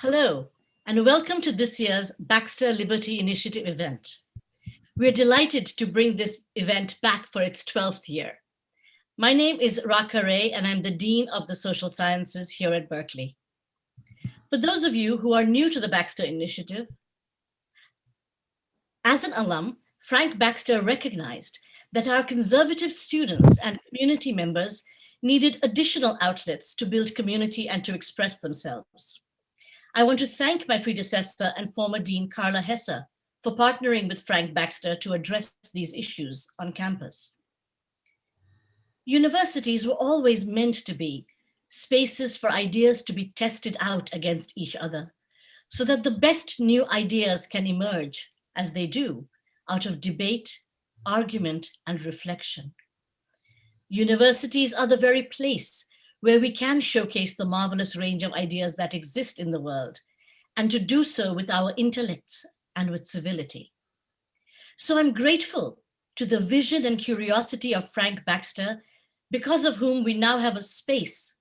Hello, and welcome to this year's Baxter Liberty Initiative event. We're delighted to bring this event back for its 12th year. My name is Raka Ray, and I'm the Dean of the Social Sciences here at Berkeley. For those of you who are new to the Baxter Initiative, as an alum, Frank Baxter recognized that our conservative students and community members needed additional outlets to build community and to express themselves. I want to thank my predecessor and former Dean Carla Hesse for partnering with Frank Baxter to address these issues on campus. Universities were always meant to be spaces for ideas to be tested out against each other so that the best new ideas can emerge, as they do, out of debate, argument, and reflection. Universities are the very place where we can showcase the marvelous range of ideas that exist in the world, and to do so with our intellects and with civility. So I'm grateful to the vision and curiosity of Frank Baxter, because of whom we now have a space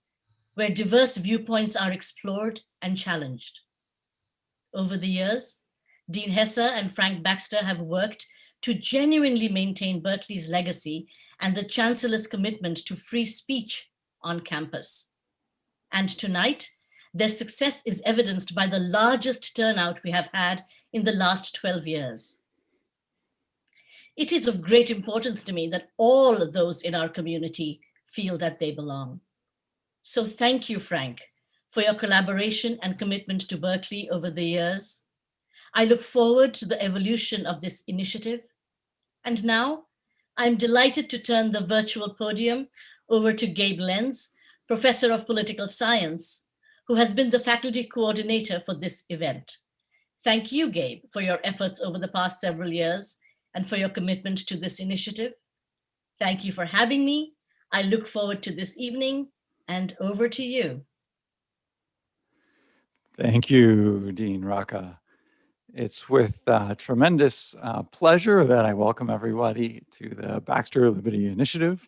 where diverse viewpoints are explored and challenged. Over the years, Dean Hesse and Frank Baxter have worked to genuinely maintain Berkeley's legacy and the Chancellor's commitment to free speech on campus. And tonight, their success is evidenced by the largest turnout we have had in the last 12 years. It is of great importance to me that all those in our community feel that they belong. So thank you, Frank, for your collaboration and commitment to Berkeley over the years. I look forward to the evolution of this initiative. And now I'm delighted to turn the virtual podium over to Gabe Lenz, Professor of Political Science, who has been the faculty coordinator for this event. Thank you, Gabe, for your efforts over the past several years and for your commitment to this initiative. Thank you for having me. I look forward to this evening and over to you. Thank you, Dean Raka. It's with uh, tremendous uh, pleasure that I welcome everybody to the Baxter Liberty Initiative.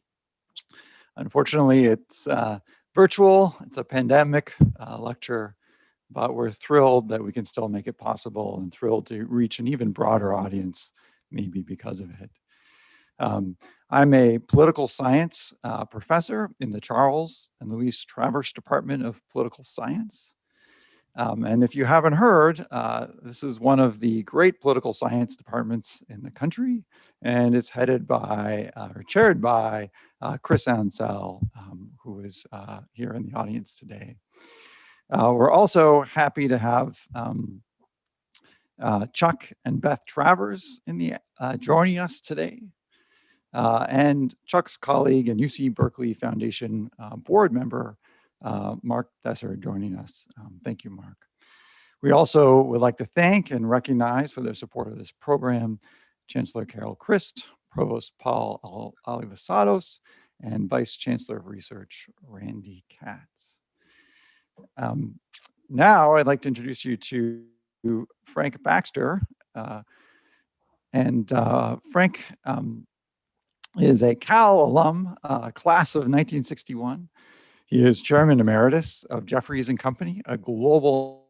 Unfortunately, it's uh, virtual, it's a pandemic uh, lecture, but we're thrilled that we can still make it possible and thrilled to reach an even broader audience, maybe because of it. Um, I'm a political science uh, professor in the Charles and Louise Travers Department of Political Science. Um, and if you haven't heard, uh, this is one of the great political science departments in the country, and it's headed by, uh, or chaired by uh, Chris Ansell, um, who is uh, here in the audience today. Uh, we're also happy to have um, uh, Chuck and Beth Travers in the joining us today. and Chuck's colleague and UC Berkeley Foundation board member, uh, Mark Desser joining us. Um, thank you, Mark. We also would like to thank and recognize for their support of this program, Chancellor Carol Christ, Provost Paul Alivisatos, and Vice Chancellor of Research, Randy Katz. Um, now I'd like to introduce you to Frank Baxter. Uh, and uh, Frank um, is a Cal alum, uh, class of 1961. He is chairman emeritus of Jefferies and Company, a global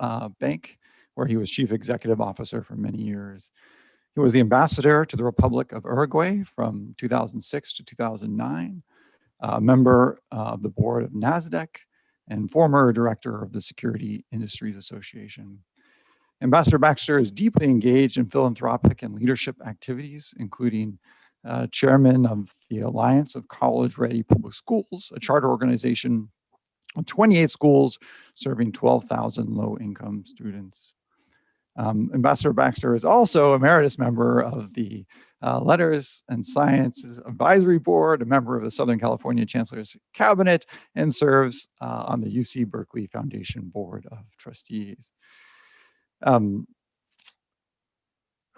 uh, bank where he was chief executive officer for many years. He was the ambassador to the Republic of Uruguay from 2006 to 2009, a member of the board of NASDAQ, and former director of the Security Industries Association. Ambassador Baxter is deeply engaged in philanthropic and leadership activities, including uh, chairman of the Alliance of College Ready Public Schools, a charter organization of 28 schools serving 12,000 low income students. Um, Ambassador Baxter is also emeritus member of the uh, Letters and Sciences Advisory Board, a member of the Southern California Chancellor's Cabinet, and serves uh, on the UC Berkeley Foundation Board of Trustees. Um,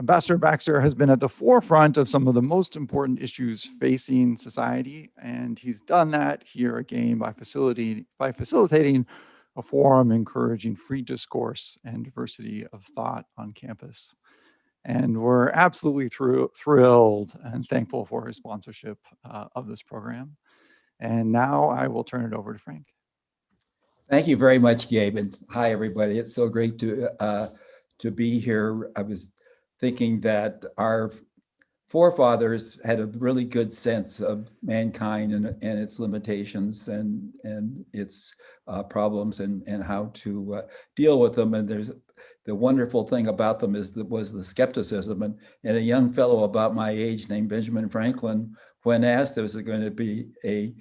Ambassador Baxter has been at the forefront of some of the most important issues facing society, and he's done that here again by, by facilitating a forum encouraging free discourse and diversity of thought on campus. And we're absolutely thrilled and thankful for his sponsorship uh, of this program. And now I will turn it over to Frank. Thank you very much, Gabe, and hi, everybody. It's so great to uh, to be here. I was thinking that our forefathers had a really good sense of mankind and, and its limitations and and its uh, problems and and how to uh, deal with them. And there's the wonderful thing about them is that was the skepticism. And, and a young fellow about my age named Benjamin Franklin, when asked, was it going to be a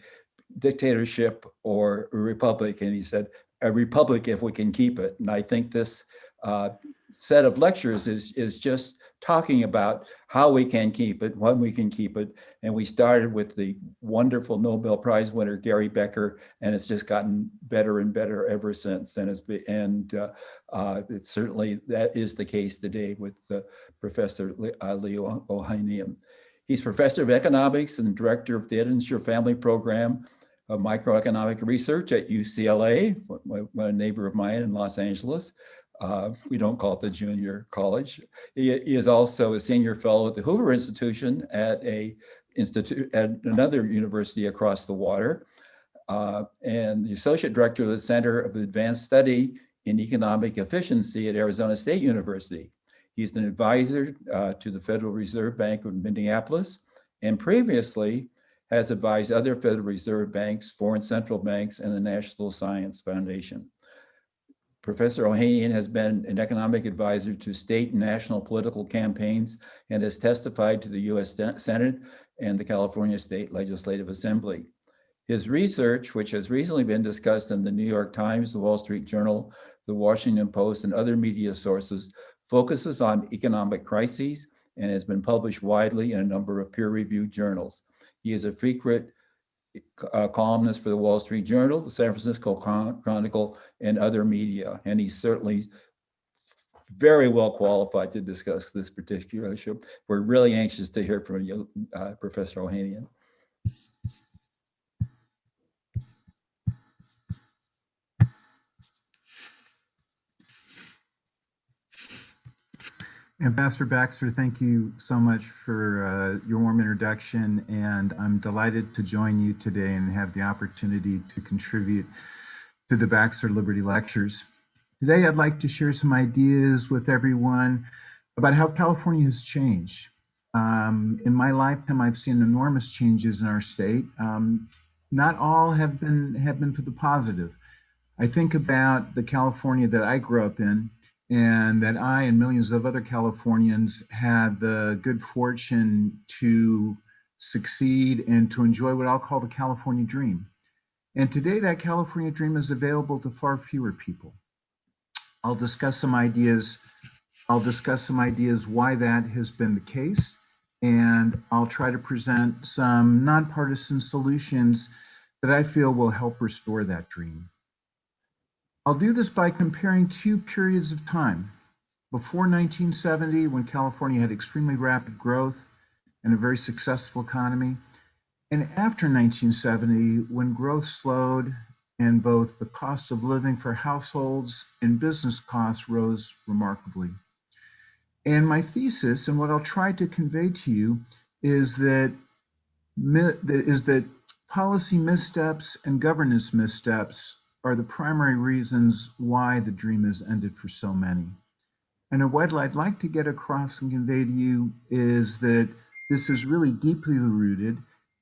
dictatorship or a republic? And he said, a republic if we can keep it. And I think this uh, set of lectures is, is just talking about how we can keep it, when we can keep it. And we started with the wonderful Nobel Prize winner, Gary Becker, and it's just gotten better and better ever since. And it's been, and uh, uh, it certainly that is the case today with uh, Professor uh, Lee Ohanian. He's professor of economics and director of the Ettinger Family Program of Macroeconomic Research at UCLA, a neighbor of mine in Los Angeles. Uh, we don't call it the junior college. He, he, is also a senior fellow at the Hoover Institution at a institute at another university across the water, uh, and the associate director of the Center of Advanced Study in Economic Efficiency at Arizona State University. He's an advisor uh, to the Federal Reserve Bank of Minneapolis, and previously has advised other Federal Reserve banks, foreign central banks, and the National Science Foundation. Professor Ohanian has been an economic advisor to state and national political campaigns and has testified to the US Senate and the California State Legislative Assembly. His research, which has recently been discussed in the New York Times, the Wall Street Journal, the Washington Post, and other media sources, focuses on economic crises and has been published widely in a number of peer-reviewed journals. He is a frequent uh, columnist for the Wall Street Journal, the San Francisco Chronicle, and other media. And he's certainly very well qualified to discuss this particular issue. We're really anxious to hear from you, uh, Professor Ohanian. Ambassador Baxter, thank you so much for uh, your warm introduction, and I'm delighted to join you today and have the opportunity to contribute to the Baxter Liberty Lectures. Today, I'd like to share some ideas with everyone about how California has changed. Um, in my lifetime, I've seen enormous changes in our state. Um, not all have been have been for the positive. I think about the California that I grew up in, and that I and millions of other Californians had the good fortune to succeed and to enjoy what I'll call the California dream. And today that California dream is available to far fewer people. I'll discuss some ideas. I'll discuss some ideas why that has been the case. And I'll try to present some nonpartisan solutions that I feel will help restore that dream. I'll do this by comparing two periods of time. Before 1970, when California had extremely rapid growth and a very successful economy, and after 1970, when growth slowed and both the cost of living for households and business costs rose remarkably. And my thesis, and what I'll try to convey to you, is that is that policy missteps and governance missteps are the primary reasons why the dream has ended for so many. And what I'd like to get across and convey to you is that this is really deeply rooted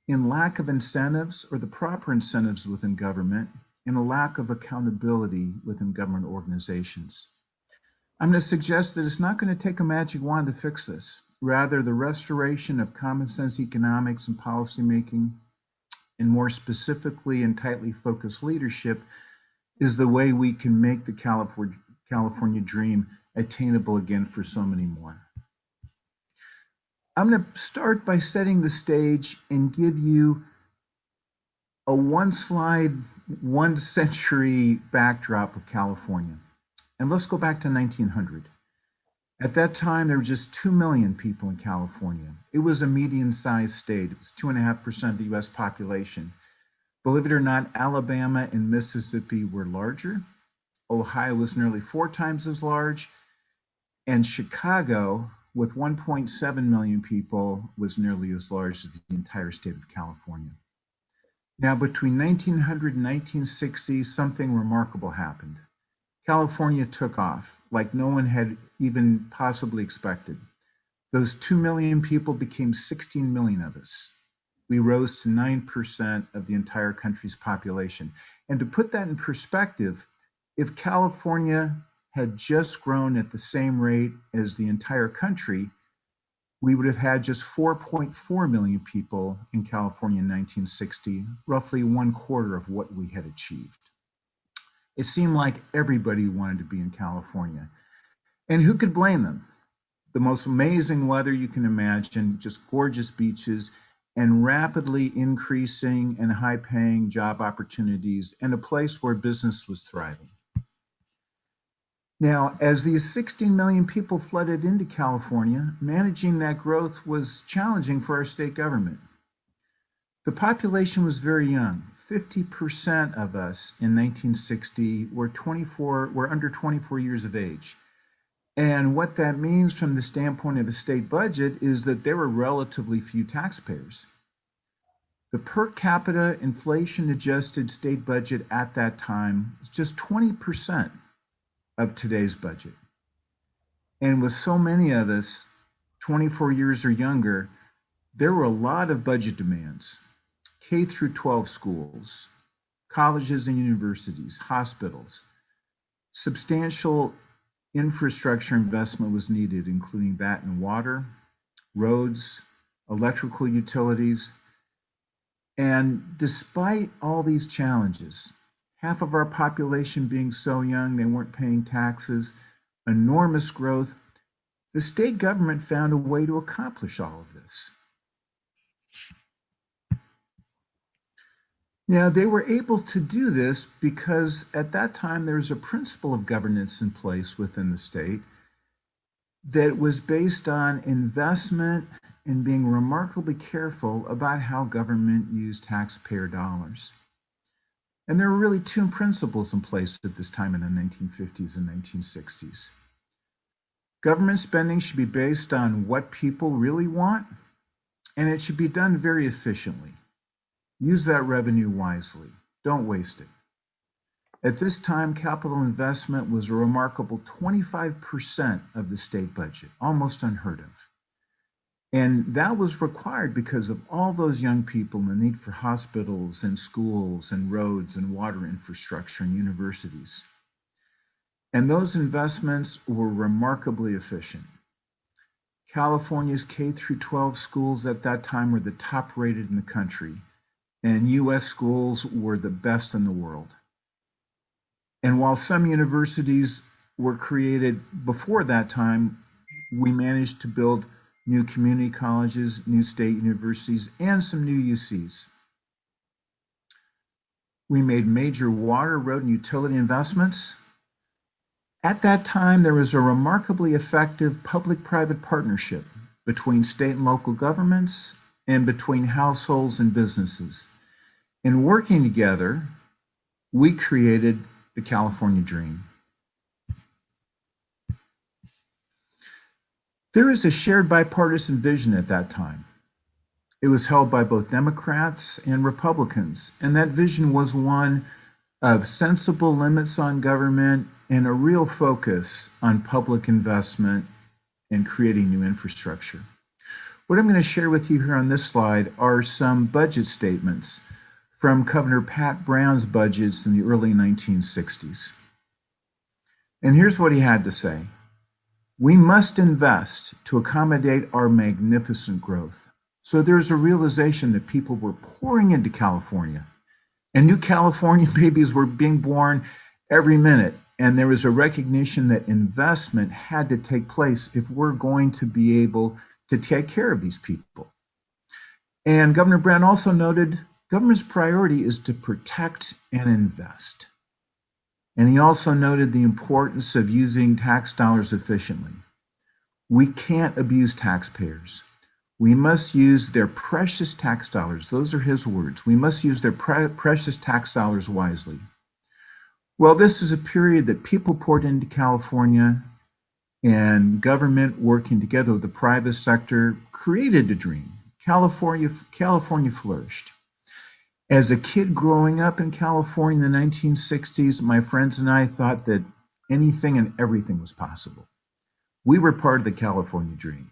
in lack of incentives or the proper incentives within government and a lack of accountability within government organizations. I'm going to suggest that it's not going to take a magic wand to fix this. Rather, the restoration of common sense economics and policymaking, and more specifically and tightly focused leadership, is the way we can make the California, California dream attainable again for so many more. I'm going to start by setting the stage and give you a one slide, one century backdrop of California. And let's go back to 1900. At that time, there were just 2 million people in California. It was a median sized state. It was 2.5% of the US population. Believe it or not, Alabama and Mississippi were larger. Ohio was nearly four times as large. And Chicago, with 1.7 million people, was nearly as large as the entire state of California. Now, between 1900 and 1960, something remarkable happened. California took off like no one had even possibly expected. Those 2 million people became 16 million of us. We rose to 9% of the entire country's population. And to put that in perspective, if California had just grown at the same rate as the entire country, we would have had just 4.4 million people in California in 1960, roughly one quarter of what we had achieved. It seemed like everybody wanted to be in California. And who could blame them? The most amazing weather you can imagine, just gorgeous beaches, and rapidly increasing and high paying job opportunities, and a place where business was thriving. Now, as these 16 million people flooded into California, managing that growth was challenging for our state government. The population was very young. 50% of us in 1960 were 24 were under 24 years of age. And what that means from the standpoint of a state budget is that there were relatively few taxpayers. The per capita inflation adjusted state budget at that time was just 20% of today's budget. And with so many of us 24 years or younger, there were a lot of budget demands. K through 12 schools, colleges and universities, hospitals. Substantial infrastructure investment was needed, including that in water, roads, electrical utilities. And despite all these challenges, half of our population being so young they weren't paying taxes, enormous growth, the state government found a way to accomplish all of this. Now, they were able to do this because at that time there was a principle of governance in place within the state that was based on investment and being remarkably careful about how government used taxpayer dollars. And there were really two principles in place at this time in the 1950s and 1960s. Government spending should be based on what people really want, and it should be done very efficiently. Use that revenue wisely. Don't waste it. At this time, capital investment was a remarkable 25% of the state budget, almost unheard of. And that was required because of all those young people and the need for hospitals and schools and roads and water infrastructure and universities. And those investments were remarkably efficient. California's K through 12 schools at that time were the top rated in the country, and US schools were the best in the world. And while some universities were created before that time, we managed to build new community colleges, new state universities, and some new UCs. We made major water, road, and utility investments. At that time, there was a remarkably effective public-private partnership between state and local governments and between households and businesses. In working together, we created the California Dream. There is a shared bipartisan vision at that time. It was held by both Democrats and Republicans, and that vision was one of sensible limits on government and a real focus on public investment and creating new infrastructure. What I'm going to share with you here on this slide are some budget statements from Governor Pat Brown's budgets in the early 1960s. And here's what he had to say. We must invest to accommodate our magnificent growth. So there's a realization that people were pouring into California and new California babies were being born every minute. And there was a recognition that investment had to take place if we're going to be able to take care of these people. And Governor Brown also noted government's priority is to protect and invest. And he also noted the importance of using tax dollars efficiently. We can't abuse taxpayers. We must use their precious tax dollars. Those are his words. We must use their pre precious tax dollars wisely. Well, this is a period that people poured into California and government working together with the private sector created a dream. California, California flourished. As a kid growing up in California in the 1960s, my friends and I thought that anything and everything was possible. We were part of the California dream,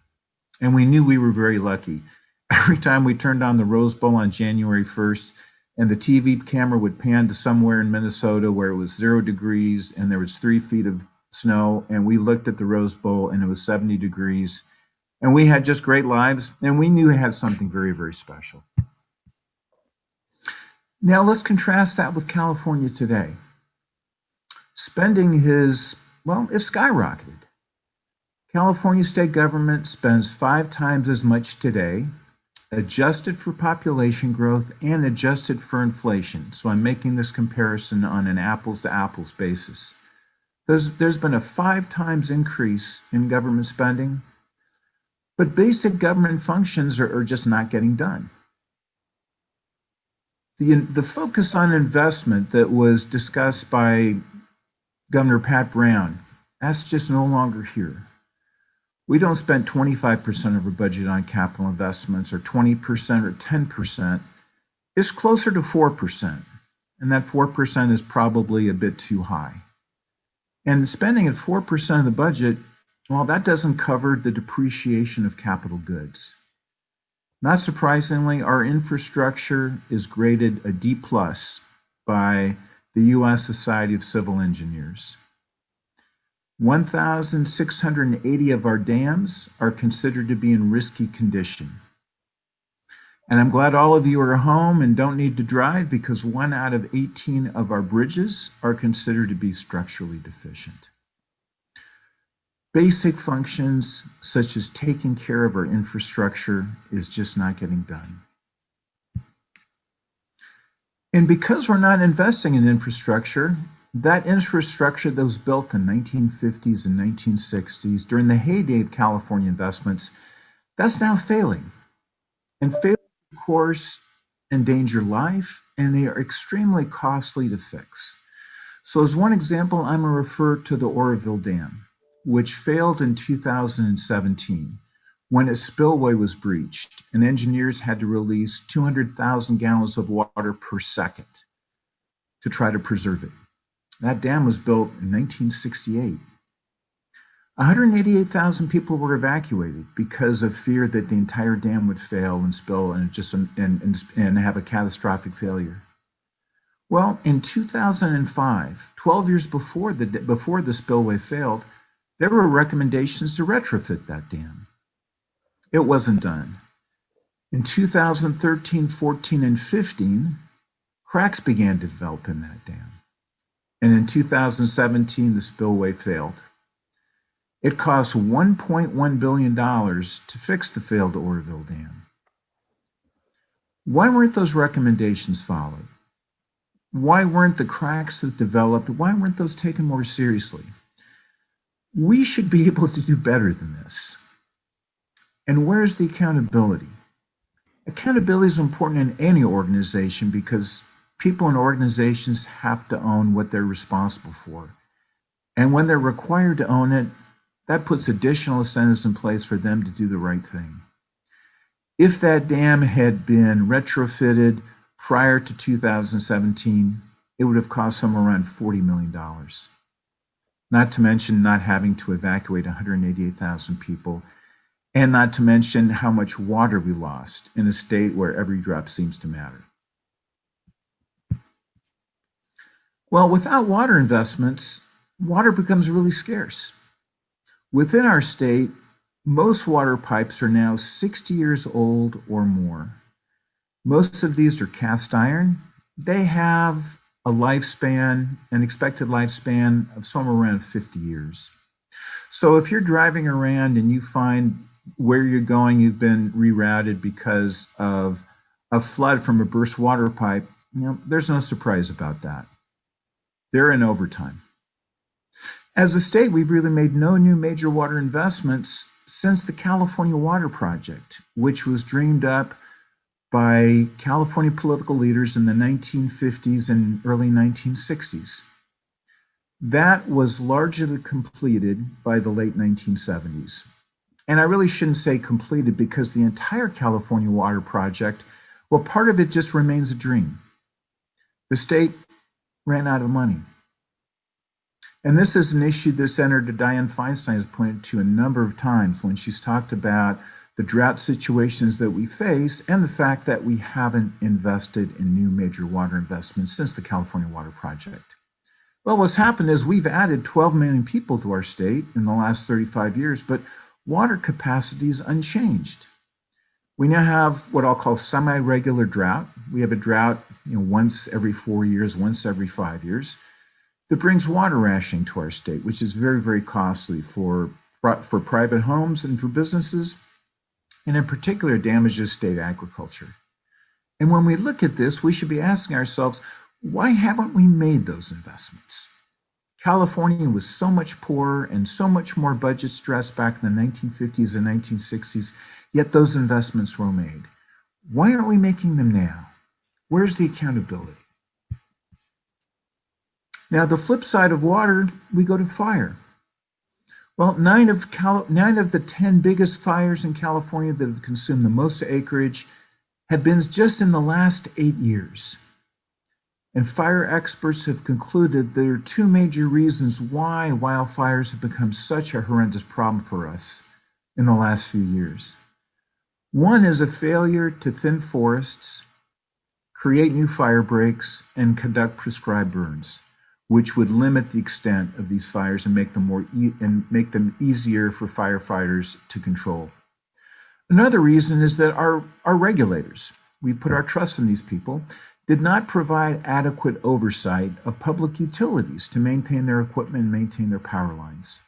and we knew we were very lucky. Every time we turned on the Rose Bowl on January 1st, and the TV camera would pan to somewhere in Minnesota where it was zero degrees and there was three feet of snow, and we looked at the Rose Bowl and it was 70 degrees, and we had just great lives, and we knew we had something very, very special. Now let's contrast that with California today. Spending is, well, it's skyrocketed. California state government spends five times as much today, adjusted for population growth and adjusted for inflation. So I'm making this comparison on an apples to apples basis. There's, there's been a five times increase in government spending, but basic government functions are, are just not getting done the, the focus on investment that was discussed by Governor Pat Brown, that's just no longer here. We don't spend 25% of our budget on capital investments or 20% or 10%. It's closer to 4%. And that 4% is probably a bit too high. And spending at 4% of the budget, well, that doesn't cover the depreciation of capital goods. Not surprisingly, our infrastructure is graded a D plus by the U.S. Society of Civil Engineers. 1,680 of our dams are considered to be in risky condition. And I'm glad all of you are home and don't need to drive because one out of 18 of our bridges are considered to be structurally deficient. Basic functions such as taking care of our infrastructure is just not getting done. And because we're not investing in infrastructure, that infrastructure that was built in 1950s and 1960s during the heyday of California investments, that's now failing. And failing, of course, endanger life, and they are extremely costly to fix. So as one example, I'm to refer to the Oroville Dam which failed in 2017 when its spillway was breached and engineers had to release 200,000 gallons of water per second to try to preserve it. That dam was built in 1968. 188,000 people were evacuated because of fear that the entire dam would fail and spill and just and, and, and have a catastrophic failure. Well, in 2005, 12 years before the before the spillway failed, there were recommendations to retrofit that dam. It wasn't done. In 2013, 14, and 15, cracks began to develop in that dam. And in 2017, the spillway failed. It cost $1.1 billion to fix the failed Oroville Dam. Why weren't those recommendations followed? Why weren't the cracks that developed, why weren't those taken more seriously? We should be able to do better than this. And where's the accountability? Accountability is important in any organization because people and organizations have to own what they're responsible for. And when they're required to own it, that puts additional incentives in place for them to do the right thing. If that dam had been retrofitted prior to 2017, it would have cost somewhere around $40 million not to mention not having to evacuate 188,000 people, and not to mention how much water we lost in a state where every drop seems to matter. Well, without water investments, water becomes really scarce. Within our state, most water pipes are now 60 years old or more. Most of these are cast iron. They have a lifespan, an expected lifespan of somewhere around 50 years. So if you're driving around and you find where you're going, you've been rerouted because of a flood from a burst water pipe, you know, there's no surprise about that. They're in overtime. As a state, we've really made no new major water investments since the California Water Project, which was dreamed up by California political leaders in the 1950s and early 1960s. That was largely completed by the late 1970s. And I really shouldn't say completed because the entire California Water Project Well, part of it just remains a dream. The state ran out of money. And this is an issue that Senator Dianne Feinstein has pointed to a number of times when she's talked about the drought situations that we face and the fact that we haven't invested in new major water investments since the California Water Project. Well, what's happened is we've added 12 million people to our state in the last 35 years, but water capacity is unchanged. We now have what I'll call semi-regular drought. We have a drought you know, once every four years, once every five years, that brings water rationing to our state, which is very, very costly for, for private homes and for businesses, and in particular damages state agriculture. And when we look at this, we should be asking ourselves, why haven't we made those investments? California was so much poorer and so much more budget stressed back in the 1950s and 1960s, yet those investments were made. Why aren't we making them now? Where's the accountability? Now, the flip side of water, we go to fire. Well, nine of, nine of the 10 biggest fires in California that have consumed the most acreage have been just in the last eight years. And fire experts have concluded there are two major reasons why wildfires have become such a horrendous problem for us in the last few years. One is a failure to thin forests, create new fire breaks, and conduct prescribed burns, which would limit the extent of these fires and make them more e and make them easier for firefighters to control. Another reason is that our, our regulators, we put our trust in these people, did not provide adequate oversight of public utilities to maintain their equipment and maintain their power lines.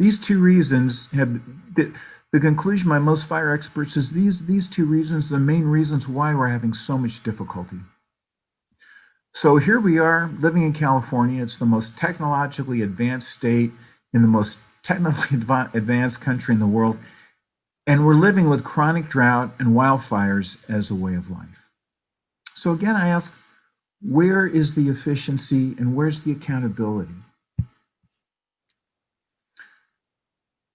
These two reasons have, the, the conclusion by most fire experts is these, these two reasons, the main reasons why we're having so much difficulty. So here we are living in California. It's the most technologically advanced state in the most technically advanced country in the world. And we're living with chronic drought and wildfires as a way of life. So again, I ask, where is the efficiency and where's the accountability?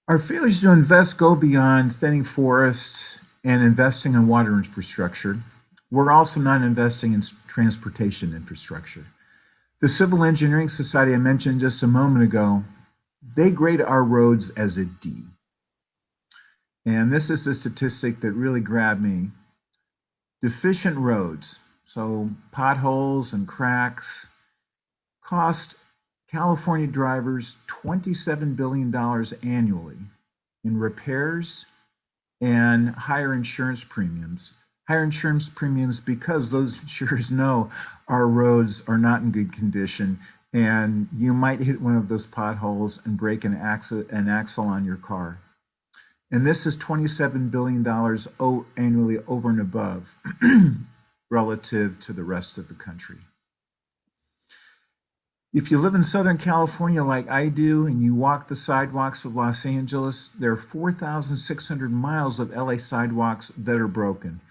Our failures to invest go beyond thinning forests and investing in water infrastructure. We're also not investing in transportation infrastructure. The Civil Engineering Society I mentioned just a moment ago, they grade our roads as a D. And this is a statistic that really grabbed me. Deficient roads, so potholes and cracks cost California drivers $27 billion annually in repairs and higher insurance premiums. Higher insurance premiums because those insurers know our roads are not in good condition and you might hit one of those potholes and break an axle, an axle on your car. And this is $27 billion annually over and above relative to the rest of the country. If you live in Southern California like I do and you walk the sidewalks of Los Angeles, there are 4,600 miles of LA sidewalks that are broken.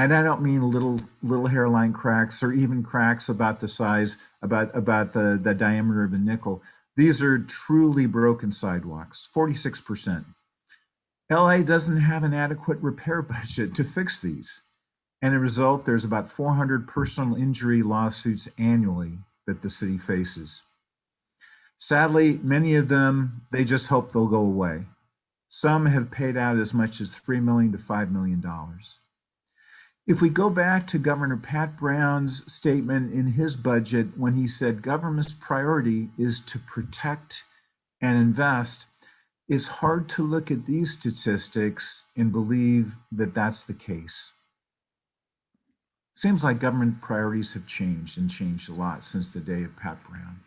And I don't mean little little hairline cracks or even cracks about the size, about, about the, the diameter of a nickel. These are truly broken sidewalks, 46%. LA doesn't have an adequate repair budget to fix these. And as a result, there's about 400 personal injury lawsuits annually that the city faces. Sadly, many of them, they just hope they'll go away. Some have paid out as much as 3 million to $5 million. If we go back to Governor Pat Brown's statement in his budget when he said government's priority is to protect and invest, it's hard to look at these statistics and believe that that's the case. Seems like government priorities have changed and changed a lot since the day of Pat Brown.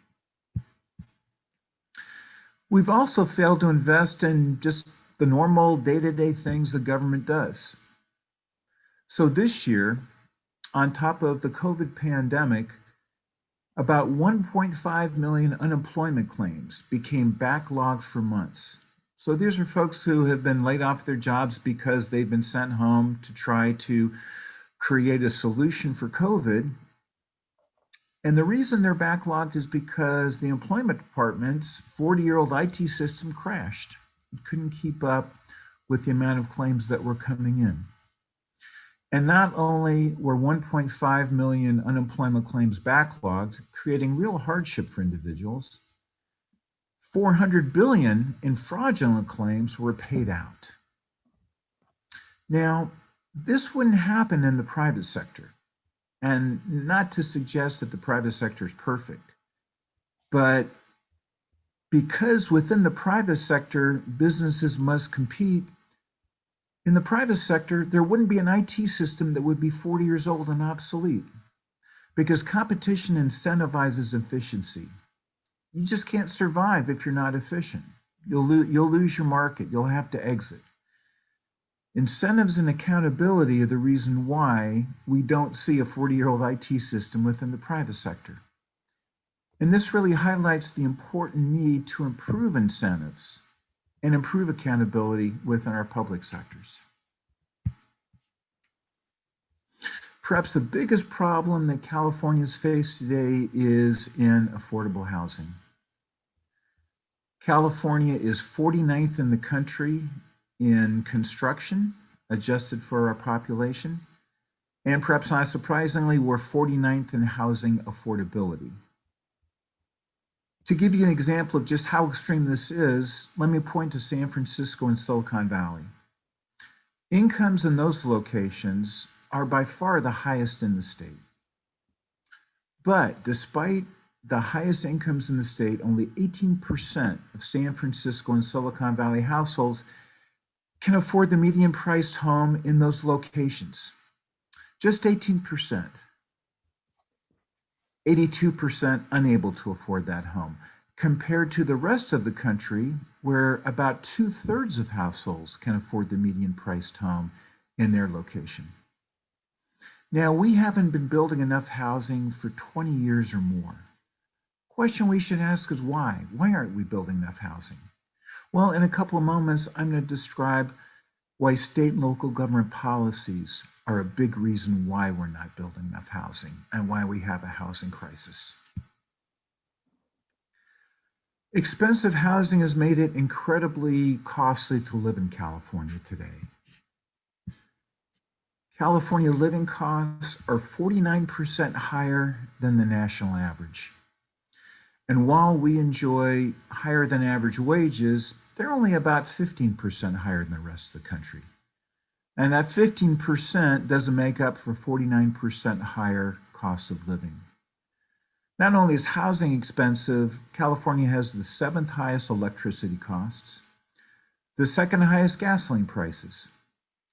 We've also failed to invest in just the normal day-to-day -day things the government does. So this year, on top of the COVID pandemic, about 1.5 million unemployment claims became backlogged for months. So these are folks who have been laid off their jobs because they've been sent home to try to create a solution for COVID. And the reason they're backlogged is because the employment department's 40-year-old IT system crashed. It couldn't keep up with the amount of claims that were coming in. And not only were 1.5 million unemployment claims backlogged, creating real hardship for individuals, 400 billion in fraudulent claims were paid out. Now, this wouldn't happen in the private sector. And not to suggest that the private sector is perfect, but because within the private sector, businesses must compete, in the private sector, there wouldn't be an IT system that would be 40 years old and obsolete because competition incentivizes efficiency. You just can't survive if you're not efficient. You'll, lo you'll lose your market. You'll have to exit. Incentives and accountability are the reason why we don't see a 40-year-old IT system within the private sector. And this really highlights the important need to improve incentives and improve accountability within our public sectors. Perhaps the biggest problem that Californians face today is in affordable housing. California is 49th in the country in construction, adjusted for our population. And perhaps not surprisingly, we're 49th in housing affordability. To give you an example of just how extreme this is, let me point to San Francisco and Silicon Valley. Incomes in those locations are by far the highest in the state. But despite the highest incomes in the state, only 18% of San Francisco and Silicon Valley households can afford the median priced home in those locations. Just 18%. 82% unable to afford that home, compared to the rest of the country, where about two thirds of households can afford the median priced home in their location. Now, we haven't been building enough housing for 20 years or more. Question we should ask is why? Why aren't we building enough housing? Well, in a couple of moments, I'm going to describe why state and local government policies are a big reason why we're not building enough housing and why we have a housing crisis. Expensive housing has made it incredibly costly to live in California today. California living costs are 49% higher than the national average. And while we enjoy higher than average wages, they're only about 15% higher than the rest of the country. And that 15% doesn't make up for 49% higher costs of living. Not only is housing expensive, California has the seventh highest electricity costs, the second highest gasoline prices,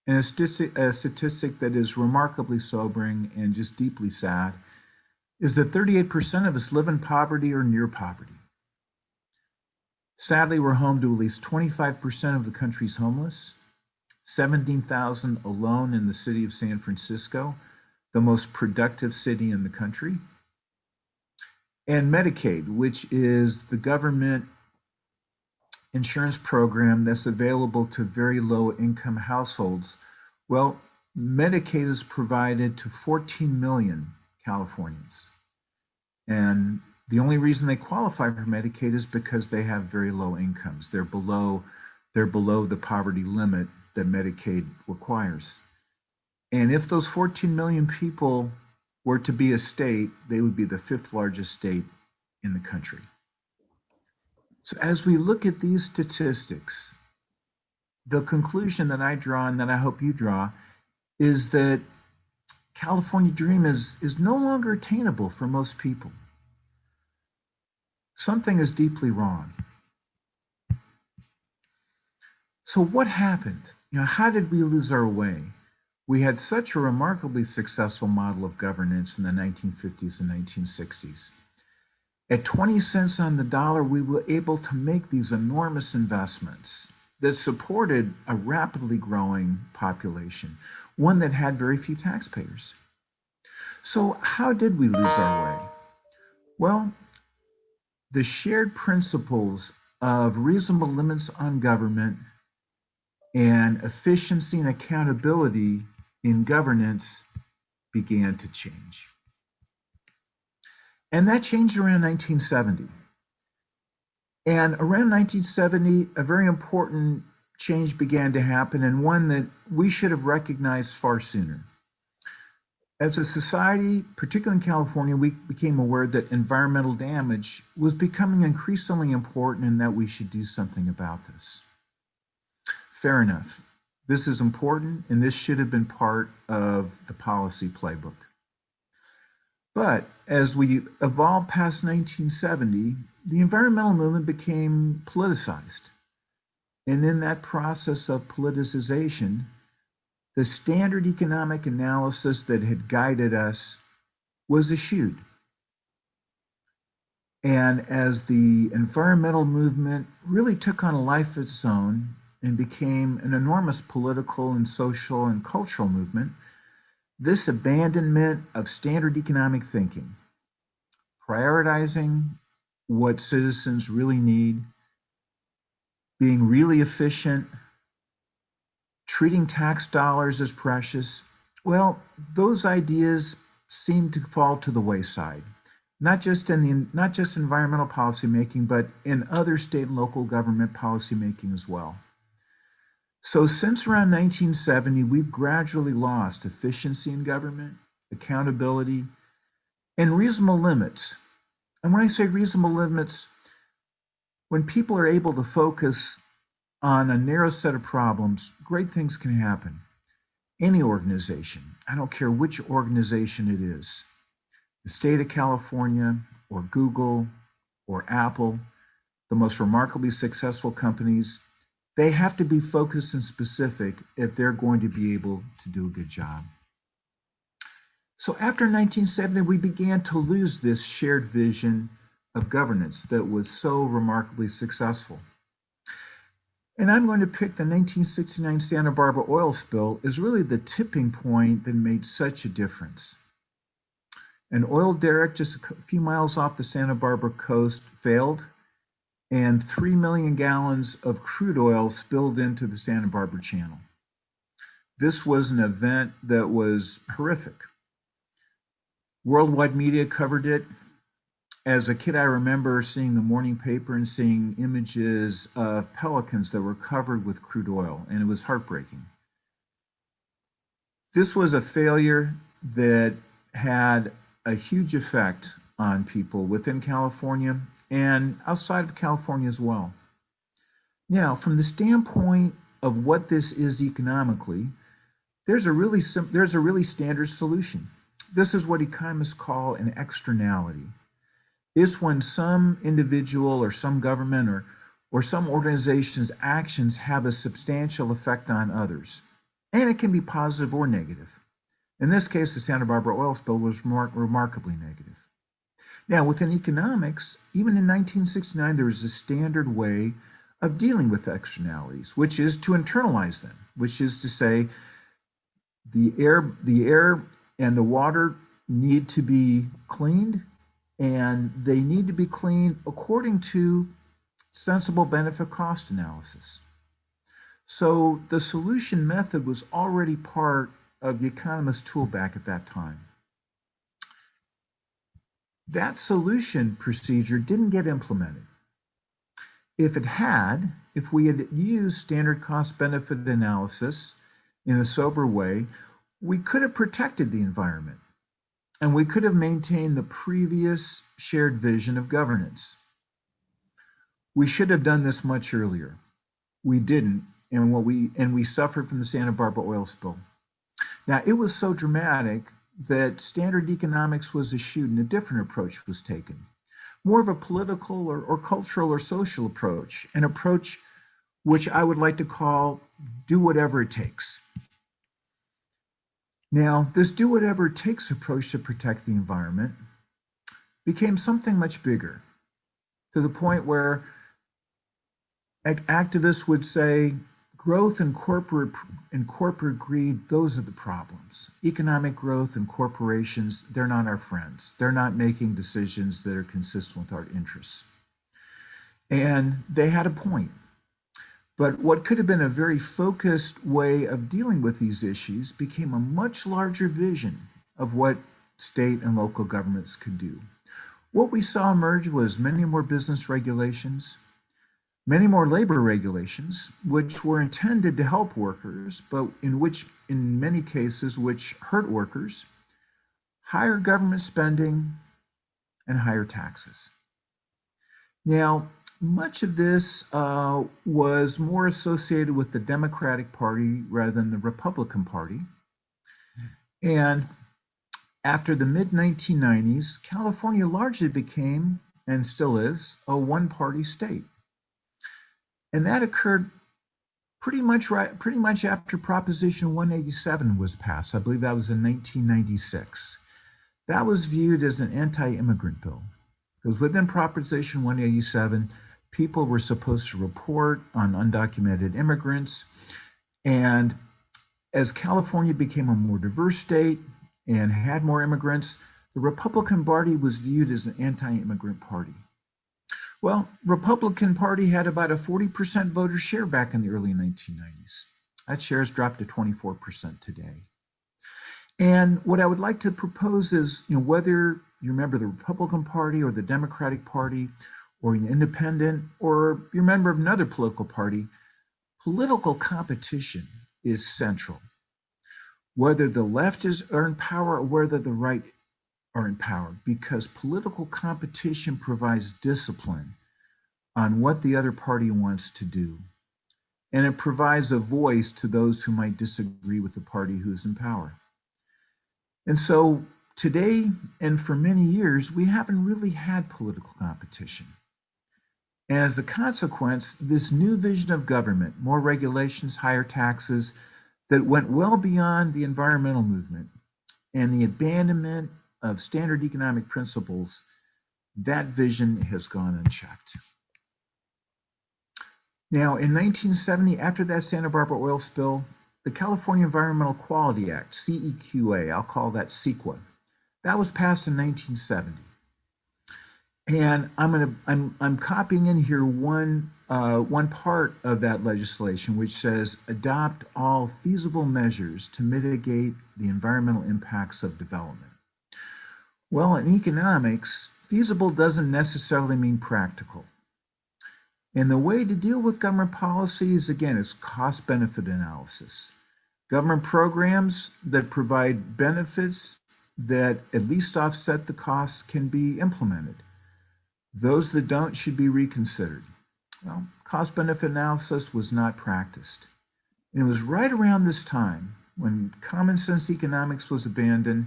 and a statistic, a statistic that is remarkably sobering and just deeply sad is that 38% of us live in poverty or near poverty. Sadly, we're home to at least 25% of the country's homeless, 17,000 alone in the city of San Francisco, the most productive city in the country. And Medicaid, which is the government insurance program that's available to very low income households. Well, Medicaid is provided to 14 million Californians. And the only reason they qualify for Medicaid is because they have very low incomes. They're below, they're below the poverty limit that Medicaid requires. And if those 14 million people were to be a state, they would be the fifth largest state in the country. So as we look at these statistics, the conclusion that I draw and that I hope you draw is that California dream is, is no longer attainable for most people something is deeply wrong. So what happened? You know, how did we lose our way? We had such a remarkably successful model of governance in the 1950s and 1960s. At 20 cents on the dollar, we were able to make these enormous investments that supported a rapidly growing population, one that had very few taxpayers. So how did we lose our way? Well, the shared principles of reasonable limits on government and efficiency and accountability in governance began to change. And that changed around 1970. And around 1970, a very important change began to happen and one that we should have recognized far sooner. As a society, particularly in California, we became aware that environmental damage was becoming increasingly important and that we should do something about this. Fair enough. This is important and this should have been part of the policy playbook. But as we evolved past 1970, the environmental movement became politicized. And in that process of politicization, the standard economic analysis that had guided us was eschewed. And as the environmental movement really took on a life of its own and became an enormous political and social and cultural movement, this abandonment of standard economic thinking, prioritizing what citizens really need, being really efficient, treating tax dollars as precious, well, those ideas seem to fall to the wayside. Not just in the not just environmental policymaking, but in other state and local government policymaking as well. So since around 1970, we've gradually lost efficiency in government, accountability, and reasonable limits. And when I say reasonable limits, when people are able to focus on a narrow set of problems, great things can happen. Any organization, I don't care which organization it is, the state of California or Google or Apple, the most remarkably successful companies, they have to be focused and specific if they're going to be able to do a good job. So after 1970, we began to lose this shared vision of governance that was so remarkably successful. And I'm going to pick the 1969 Santa Barbara oil spill as really the tipping point that made such a difference. An oil derrick just a few miles off the Santa Barbara coast failed, and 3 million gallons of crude oil spilled into the Santa Barbara Channel. This was an event that was horrific. Worldwide media covered it. As a kid, I remember seeing the morning paper and seeing images of pelicans that were covered with crude oil, and it was heartbreaking. This was a failure that had a huge effect on people within California and outside of California as well. Now, from the standpoint of what this is economically, there's a really there's a really standard solution. This is what economists call an externality. Is when some individual or some government or or some organization's actions have a substantial effect on others. And it can be positive or negative. In this case, the Santa Barbara oil spill was remarkably negative. Now, within economics, even in 1969, there was a standard way of dealing with externalities, which is to internalize them, which is to say the air, the air and the water need to be cleaned and they need to be cleaned according to sensible benefit cost analysis. So the solution method was already part of the economist toolback at that time. That solution procedure didn't get implemented. If it had, if we had used standard cost benefit analysis in a sober way, we could have protected the environment and we could have maintained the previous shared vision of governance. We should have done this much earlier. We didn't, and what we and we suffered from the Santa Barbara oil spill. Now, it was so dramatic that standard economics was eschewed and a different approach was taken. More of a political or, or cultural or social approach, an approach which I would like to call do whatever it takes. Now, this do whatever it takes approach to protect the environment became something much bigger to the point where activists would say, growth and corporate and corporate greed those are the problems. Economic growth and corporations they're not our friends. They're not making decisions that are consistent with our interests. And they had a point. But what could have been a very focused way of dealing with these issues became a much larger vision of what state and local governments could do. What we saw emerge was many more business regulations many more labor regulations, which were intended to help workers, but in which, in many cases, which hurt workers, higher government spending, and higher taxes. Now, much of this uh, was more associated with the Democratic Party rather than the Republican Party. And after the mid 1990s, California largely became, and still is, a one party state. And that occurred pretty much right, pretty much after Proposition 187 was passed. I believe that was in 1996. That was viewed as an anti-immigrant bill because within Proposition 187, people were supposed to report on undocumented immigrants. And as California became a more diverse state and had more immigrants, the Republican Party was viewed as an anti-immigrant party. Well, Republican Party had about a 40% voter share back in the early 1990s. That share has dropped to 24% today. And what I would like to propose is, you know, whether you remember the Republican Party or the Democratic Party or an independent or you're a member of another political party, political competition is central. Whether the left is in power or whether the right are in power, because political competition provides discipline on what the other party wants to do. And it provides a voice to those who might disagree with the party who's in power. And so today and for many years, we haven't really had political competition. As a consequence, this new vision of government, more regulations, higher taxes, that went well beyond the environmental movement and the abandonment of standard economic principles, that vision has gone unchecked. Now, in 1970, after that Santa Barbara oil spill, the California Environmental Quality Act, CEQA, I'll call that CEQA, that was passed in 1970. And I'm gonna I'm I'm copying in here one uh, one part of that legislation which says adopt all feasible measures to mitigate the environmental impacts of development. Well, in economics, feasible doesn't necessarily mean practical. And the way to deal with government policies, again, is cost benefit analysis. Government programs that provide benefits that at least offset the costs can be implemented. Those that don't should be reconsidered. Well, cost benefit analysis was not practiced. And it was right around this time when common sense economics was abandoned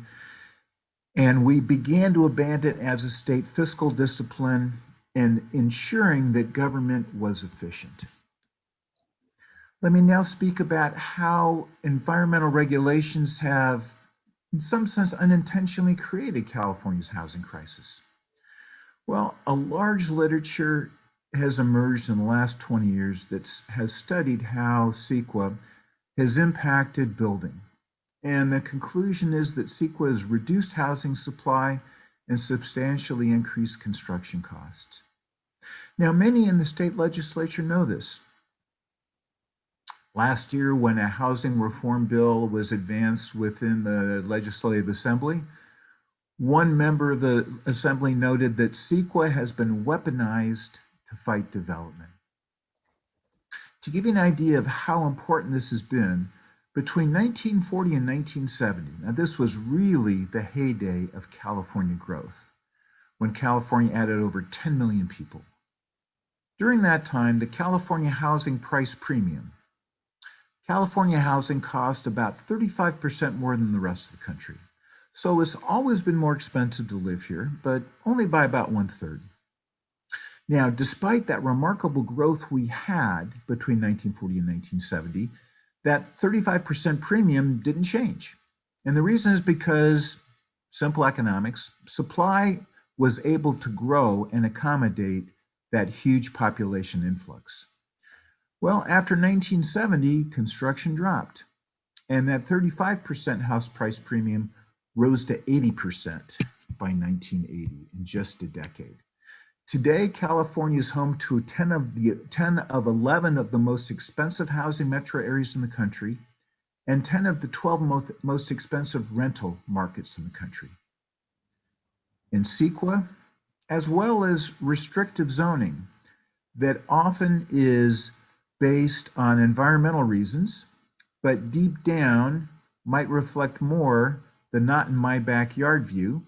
and we began to abandon as a state fiscal discipline and ensuring that government was efficient. Let me now speak about how environmental regulations have, in some sense, unintentionally created California's housing crisis. Well, a large literature has emerged in the last 20 years that has studied how CEQA has impacted building. And the conclusion is that CEQA has reduced housing supply and substantially increased construction costs. Now, many in the state legislature know this. Last year, when a housing reform bill was advanced within the Legislative Assembly, one member of the Assembly noted that CEQA has been weaponized to fight development. To give you an idea of how important this has been, between 1940 and 1970, now this was really the heyday of California growth, when California added over 10 million people. During that time, the California housing price premium, California housing cost about 35% more than the rest of the country. So it's always been more expensive to live here, but only by about one third. Now, despite that remarkable growth we had between 1940 and 1970, that 35% premium didn't change. And the reason is because simple economics, supply was able to grow and accommodate that huge population influx. Well, after 1970, construction dropped, and that 35% house price premium rose to 80% by 1980 in just a decade. Today, California is home to 10 of, the, 10 of 11 of the most expensive housing metro areas in the country and 10 of the 12 most, most expensive rental markets in the country. In CEQA, as well as restrictive zoning that often is based on environmental reasons, but deep down might reflect more the not in my backyard view,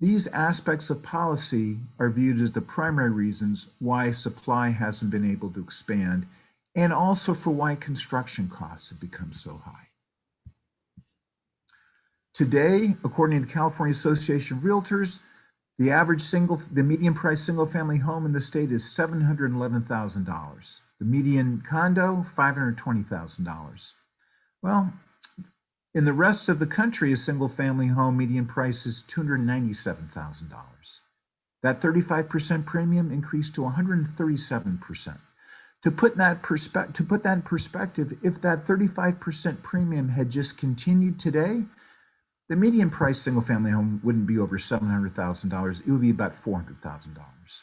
these aspects of policy are viewed as the primary reasons why supply hasn't been able to expand and also for why construction costs have become so high. Today, according to the California Association of Realtors, the average single, the median price single family home in the state is $711,000. The median condo, $520,000. Well, in the rest of the country, a single family home median price is $297,000. That 35% premium increased to 137%. To put that perspe- to put that in perspective, if that 35% premium had just continued today, the median price single family home wouldn't be over $700,000. It would be about $400,000.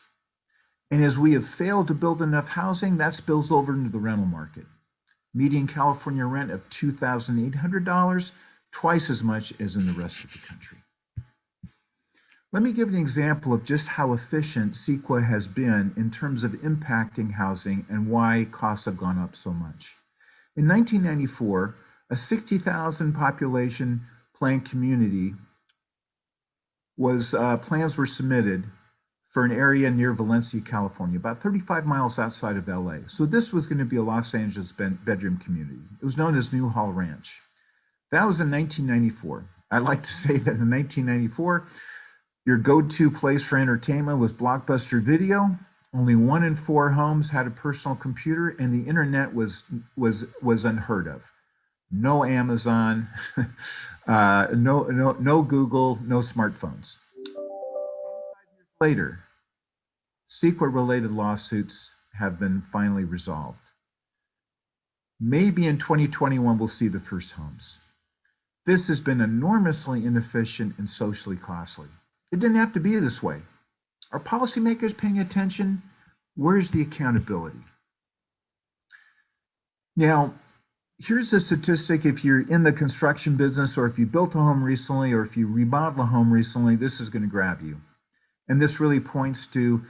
And as we have failed to build enough housing, that spills over into the rental market. Median California rent of $2,800, twice as much as in the rest of the country. Let me give an example of just how efficient CEQA has been in terms of impacting housing and why costs have gone up so much. In 1994, a 60,000 population planned community was uh, plans were submitted for an area near Valencia, California, about 35 miles outside of LA. So this was going to be a Los Angeles bedroom community. It was known as Newhall Ranch. That was in 1994. I'd like to say that in 1994, your go-to place for entertainment was Blockbuster Video. Only one in four homes had a personal computer, and the internet was was was unheard of. No Amazon, uh, no no no Google, no smartphones. Later, CEQA-related lawsuits have been finally resolved. Maybe in 2021 we'll see the first homes. This has been enormously inefficient and socially costly. It didn't have to be this way. Are policymakers paying attention? Where's the accountability? Now, here's a statistic if you're in the construction business or if you built a home recently or if you remodel a home recently, this is going to grab you. And this really points to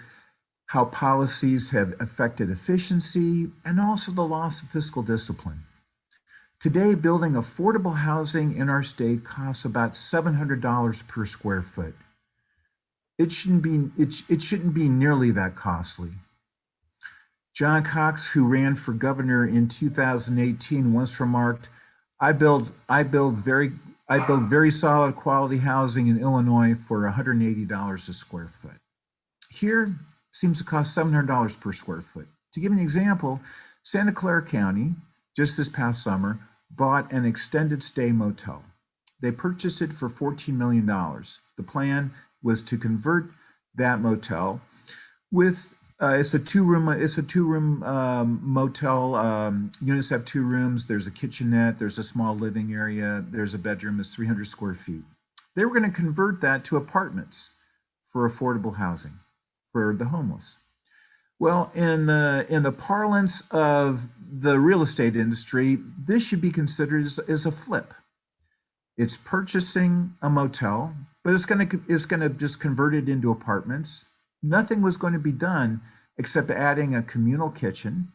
how policies have affected efficiency and also the loss of fiscal discipline. Today, building affordable housing in our state costs about $700 per square foot. It shouldn't be, it, it shouldn't be nearly that costly. John Cox, who ran for governor in 2018, once remarked, I build, I build very, I built very solid quality housing in Illinois for $180 a square foot. Here seems to cost $700 per square foot. To give an example, Santa Clara County, just this past summer, bought an extended stay motel. They purchased it for $14 million. The plan was to convert that motel with uh, it's a two room it's a two room um, motel um, units have two rooms. There's a kitchenette there's a small living area there's a bedroom that's 300 square feet. They were going to convert that to apartments for affordable housing for the homeless. Well in the in the parlance of the real estate industry this should be considered as, as a flip. It's purchasing a motel but it's going to it's going to just convert it into apartments. Nothing was going to be done except adding a communal kitchen.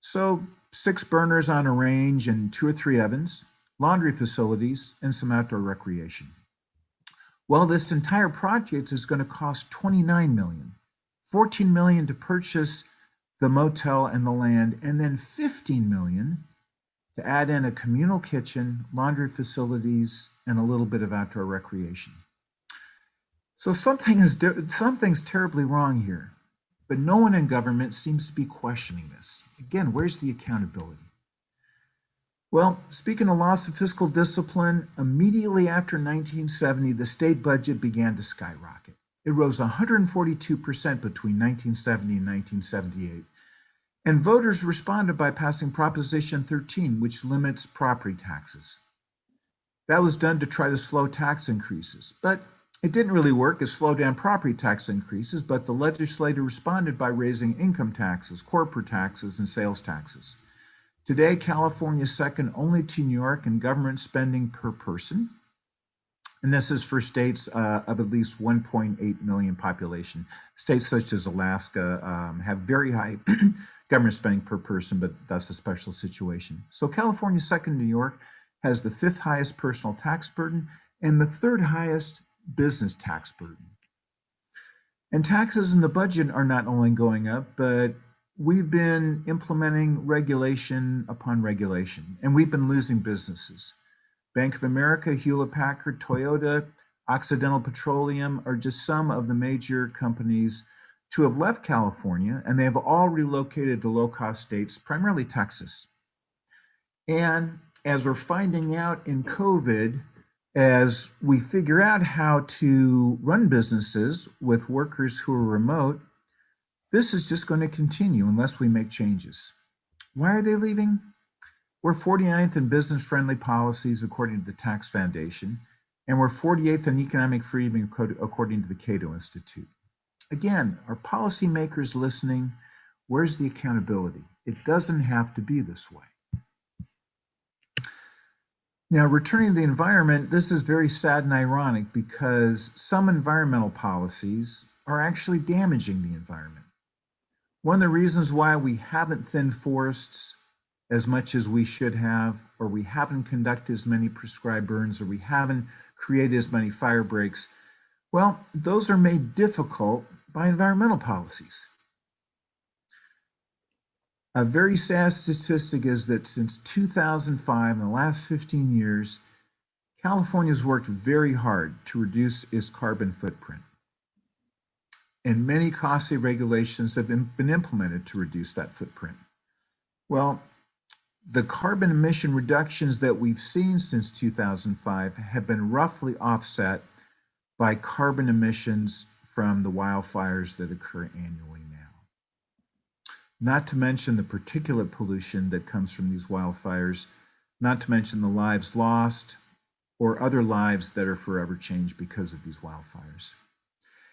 So six burners on a range and two or three ovens, laundry facilities, and some outdoor recreation. Well, this entire project is going to cost 29 million, 14 million to purchase the motel and the land, and then 15 million to add in a communal kitchen, laundry facilities, and a little bit of outdoor recreation. So something is something's terribly wrong here, but no one in government seems to be questioning this. Again, where's the accountability? Well, speaking of loss of fiscal discipline, immediately after 1970, the state budget began to skyrocket. It rose 142% between 1970 and 1978. And voters responded by passing Proposition 13, which limits property taxes. That was done to try to slow tax increases, but it didn't really work. It slowed down property tax increases, but the legislature responded by raising income taxes, corporate taxes, and sales taxes. Today, California is second only to New York in government spending per person. And this is for states uh, of at least 1.8 million population. States such as Alaska um, have very high government spending per person, but that's a special situation. So California, second New York, has the fifth highest personal tax burden and the third highest business tax burden. And taxes in the budget are not only going up, but we've been implementing regulation upon regulation, and we've been losing businesses. Bank of America, Hewlett Packard, Toyota, Occidental Petroleum are just some of the major companies to have left California, and they have all relocated to low cost states, primarily Texas. And as we're finding out in COVID, as we figure out how to run businesses with workers who are remote, this is just going to continue unless we make changes. Why are they leaving? We're 49th in business friendly policies according to the Tax Foundation, and we're 48th in economic freedom according to the Cato Institute. Again, are policymakers listening? Where's the accountability? It doesn't have to be this way. Now, returning to the environment, this is very sad and ironic because some environmental policies are actually damaging the environment. One of the reasons why we haven't thinned forests as much as we should have, or we haven't conducted as many prescribed burns, or we haven't created as many fire breaks, well, those are made difficult by environmental policies. A very sad statistic is that since 2005, in the last 15 years, California has worked very hard to reduce its carbon footprint. And many costly regulations have been, implemented to reduce that footprint. Well, the carbon emission reductions that we've seen since 2005 have been roughly offset by carbon emissions from the wildfires that occur annually. Not to mention the particulate pollution that comes from these wildfires, not to mention the lives lost or other lives that are forever changed because of these wildfires.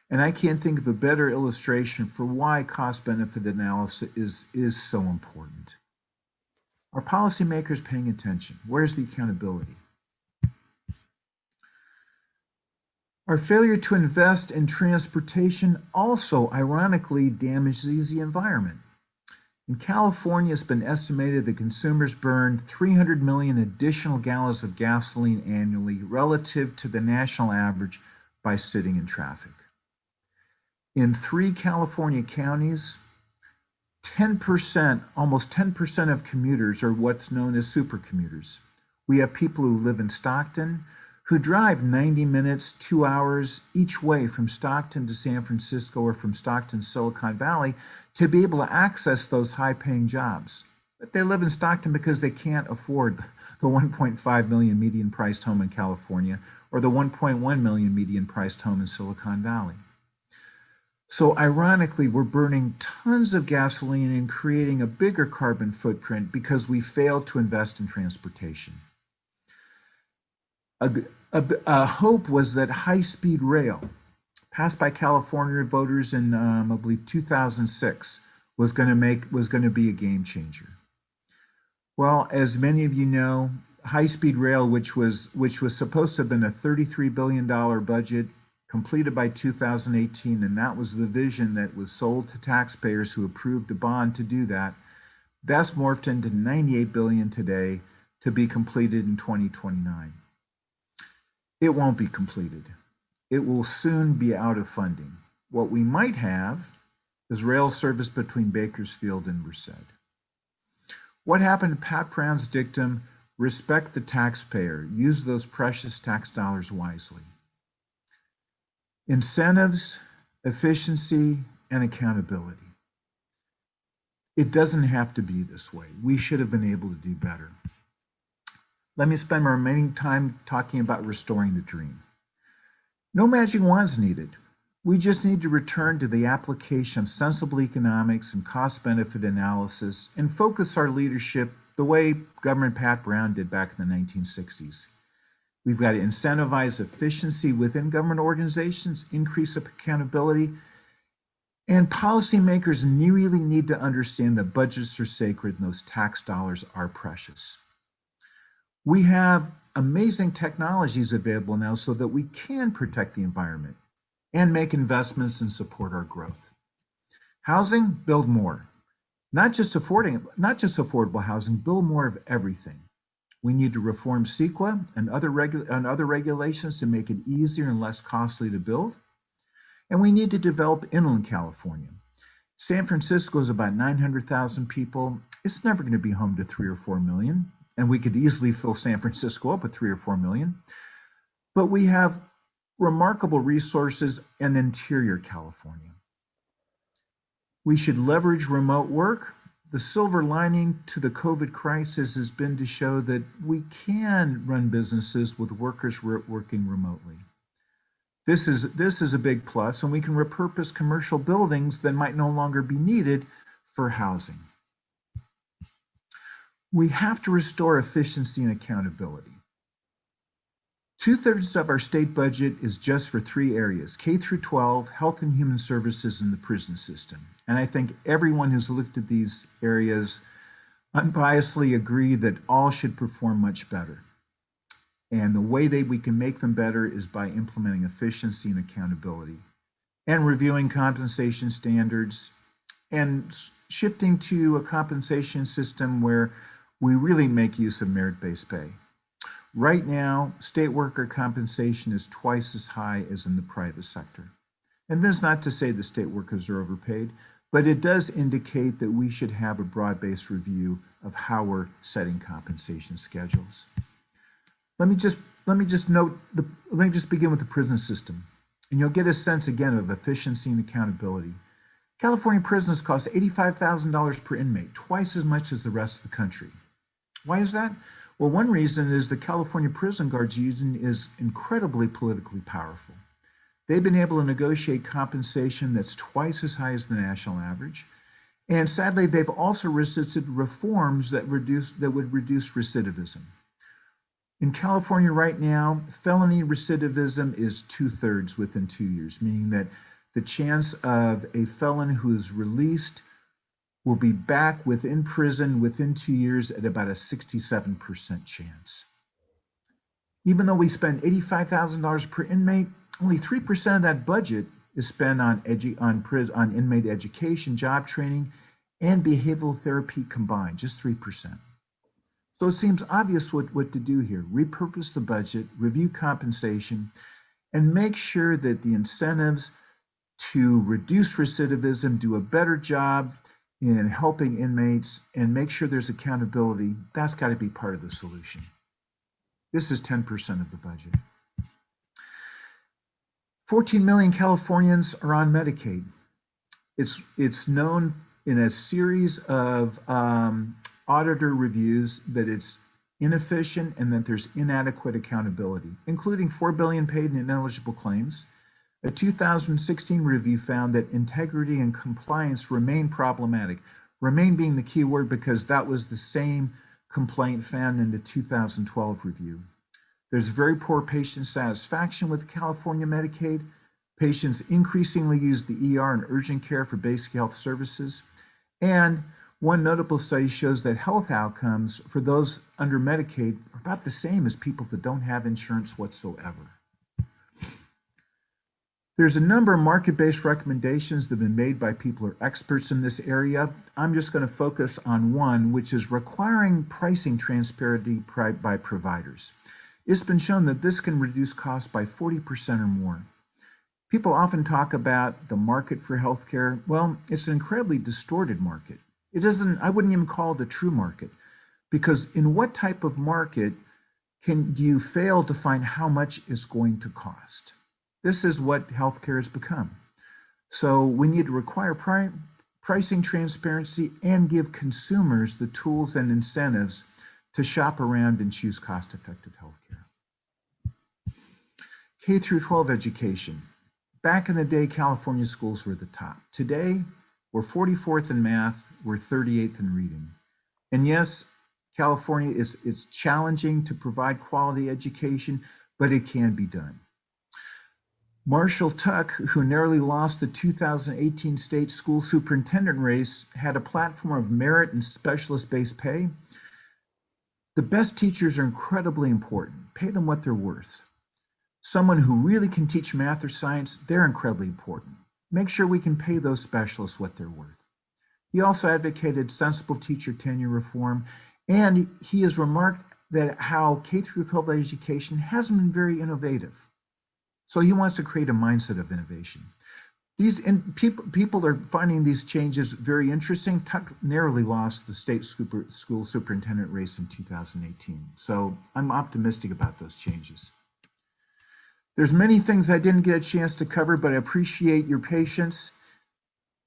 And I can't think of a better illustration for why cost benefit analysis is, is so important. Are policymakers paying attention? Where's the accountability? Our failure to invest in transportation also ironically damages the environment. In California, it's been estimated that consumers burn 300 million additional gallons of gasoline annually relative to the national average by sitting in traffic. In three California counties, 10%, almost 10% of commuters are what's known as supercommuters. We have people who live in Stockton who drive 90 minutes, two hours each way from Stockton to San Francisco or from Stockton, Silicon Valley to be able to access those high paying jobs. But they live in Stockton because they can't afford the 1.5 million median priced home in California or the 1.1 million median priced home in Silicon Valley. So ironically, we're burning tons of gasoline and creating a bigger carbon footprint because we failed to invest in transportation. A, a, a hope was that high-speed rail, passed by California voters in, um, I believe, 2006, was going to make was going to be a game changer. Well, as many of you know, high-speed rail, which was which was supposed to have been a 33 billion dollar budget, completed by 2018, and that was the vision that was sold to taxpayers who approved a bond to do that. That's morphed into 98 billion today to be completed in 2029. It won't be completed. It will soon be out of funding. What we might have is rail service between Bakersfield and Merced. What happened to Pat Brown's dictum, respect the taxpayer, use those precious tax dollars wisely? incentives, efficiency, and accountability. It doesn't have to be this way. We should have been able to do better. Let me spend my remaining time talking about restoring the dream. No magic wands needed. We just need to return to the application of sensible economics and cost benefit analysis and focus our leadership the way Governor Pat Brown did back in the 1960s. We've got to incentivize efficiency within government organizations, increase accountability, and policymakers really need to understand that budgets are sacred and those tax dollars are precious. We have amazing technologies available now so that we can protect the environment and make investments and support our growth. Housing, build more. Not just affording, not just affordable housing, build more of everything We need to reform CEQA and other, and other regulations to make it easier and less costly to build. And we need to develop inland California. San Francisco is about 900,000 people. It's never going to be home to three or four million. And we could easily fill San Francisco up with three or four million. But we have remarkable resources in interior California. We should leverage remote work. The silver lining to the COVID crisis has been to show that we can run businesses with workers working remotely. This is, this is a big plus, and we can repurpose commercial buildings that might no longer be needed for housing. We have to restore efficiency and accountability. Two thirds of our state budget is just for three areas, K through 12, health and human services, and the prison system. And I think everyone who's looked at these areas unbiasedly agree that all should perform much better. And the way that we can make them better is by implementing efficiency and accountability and reviewing compensation standards and shifting to a compensation system where we really make use of merit-based pay. Right now, state worker compensation is twice as high as in the private sector. And this is not to say the state workers are overpaid, but it does indicate that we should have a broad-based review of how we're setting compensation schedules. Let me just let me just note the let me just begin with the prison system, and you'll get a sense again of efficiency and accountability. California prisons cost $85,000 per inmate, twice as much as the rest of the country. Why is that? Well, one reason is the California Prison Guards Union is incredibly politically powerful. They've been able to negotiate compensation that's twice as high as the national average. And sadly, they've also resisted reforms that reduce that would reduce recidivism. In California right now, felony recidivism is two thirds within two years, meaning that the chance of a felon who is released will be back within prison within two years at about a 67% chance. Even though we spend $85,000 per inmate, only 3% of that budget is spent on, on, on inmate education, job training, and behavioral therapy combined, just 3%. So it seems obvious what, what to do here. Repurpose the budget, review compensation, and make sure that the incentives to reduce recidivism, do a better job in helping inmates, and make sure there's accountability. That's got to be part of the solution. This is 10% of the budget. 14 million Californians are on Medicaid. It's, it's known in a series of um, auditor reviews that it's inefficient and that there's inadequate accountability, including 4 billion paid in ineligible claims. A 2016 review found that integrity and compliance remain problematic. Remain being the key word because that was the same complaint found in the 2012 review. There's very poor patient satisfaction with California Medicaid. Patients increasingly use the ER and urgent care for basic health services. And one notable study shows that health outcomes for those under Medicaid are about the same as people that don't have insurance whatsoever. There's a number of market-based recommendations that have been made by people who are experts in this area. I'm just going to focus on one, which is requiring pricing transparency by providers. It's been shown that this can reduce costs by 40% or more. People often talk about the market for healthcare. Well, it's an incredibly distorted market. It doesn't, I wouldn't even call it a true market because in what type of market can you fail to find how much is going to cost? This is what healthcare has become. So we need to require pri pricing transparency and give consumers the tools and incentives to shop around and choose cost-effective healthcare. K through 12 education. Back in the day, California schools were the top. Today, we're 44th in math, we're 38th in reading. And yes, California is it's challenging to provide quality education, but it can be done. Marshall Tuck, who narrowly lost the 2018 state school superintendent race, had a platform of merit and specialist-based pay. The best teachers are incredibly important. Pay them what they're worth. Someone who really can teach math or science, they're incredibly important make sure we can pay those specialists what they're worth. He also advocated sensible teacher tenure reform, and he has remarked that how K through 12 education hasn't been very innovative. So he wants to create a mindset of innovation. These in, people, people are finding these changes very interesting. Tuck narrowly lost the state super, school superintendent race in 2018. So I'm optimistic about those changes. There's many things I didn't get a chance to cover, but I appreciate your patience.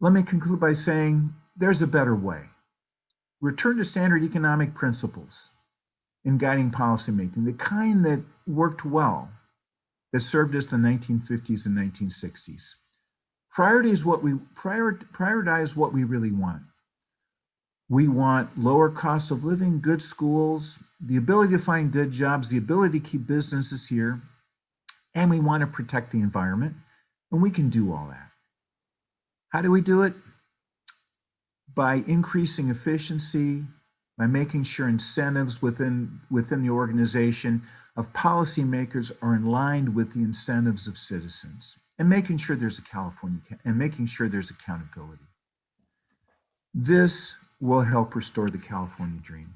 Let me conclude by saying there's a better way. Return to standard economic principles in guiding policymaking, the kind that worked well, that served us the 1950s and 1960s. Priorities what we prior, prioritize what we really want. We want lower costs of living, good schools, the ability to find good jobs, the ability to keep businesses here, and we want to protect the environment, and we can do all that. How do we do it? By increasing efficiency, by making sure incentives within, within the organization of policymakers are in line with the incentives of citizens and making sure there's a California and making sure there's accountability. This will help restore the California dream.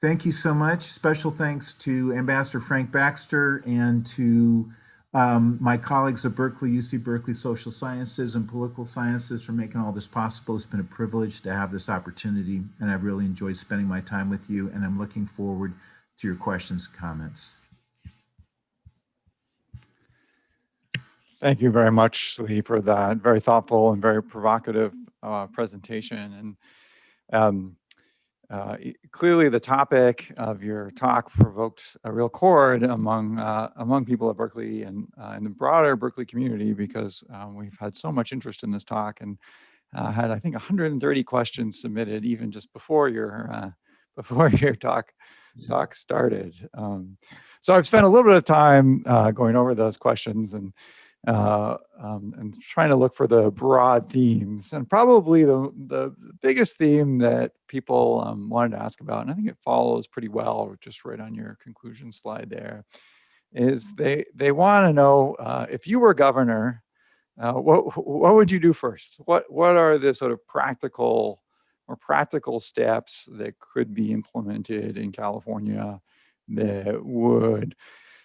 Thank you so much. Special thanks to Ambassador Frank Baxter and to um, my colleagues at Berkeley, UC Berkeley Social Sciences and Political Sciences for making all this possible. It's been a privilege to have this opportunity and I've really enjoyed spending my time with you and I'm looking forward to your questions and comments. Thank you very much, Lee, for that very thoughtful and very provocative uh, presentation. And um, uh, clearly, the topic of your talk provoked a real chord among uh, among people at Berkeley and uh, in the broader Berkeley community because um, we've had so much interest in this talk and uh, had I think 130 questions submitted even just before your uh, before your talk talk started. Um, so I've spent a little bit of time going over those questions and uh, um, and trying to look for the broad themes. And probably the, the biggest theme that people um, wanted to ask about, and I think it follows pretty well just right on your conclusion slide there, is they, they want to know uh, if you were governor, uh, what, what would you do first? What, what are the sort of practical or practical steps that could be implemented in California that would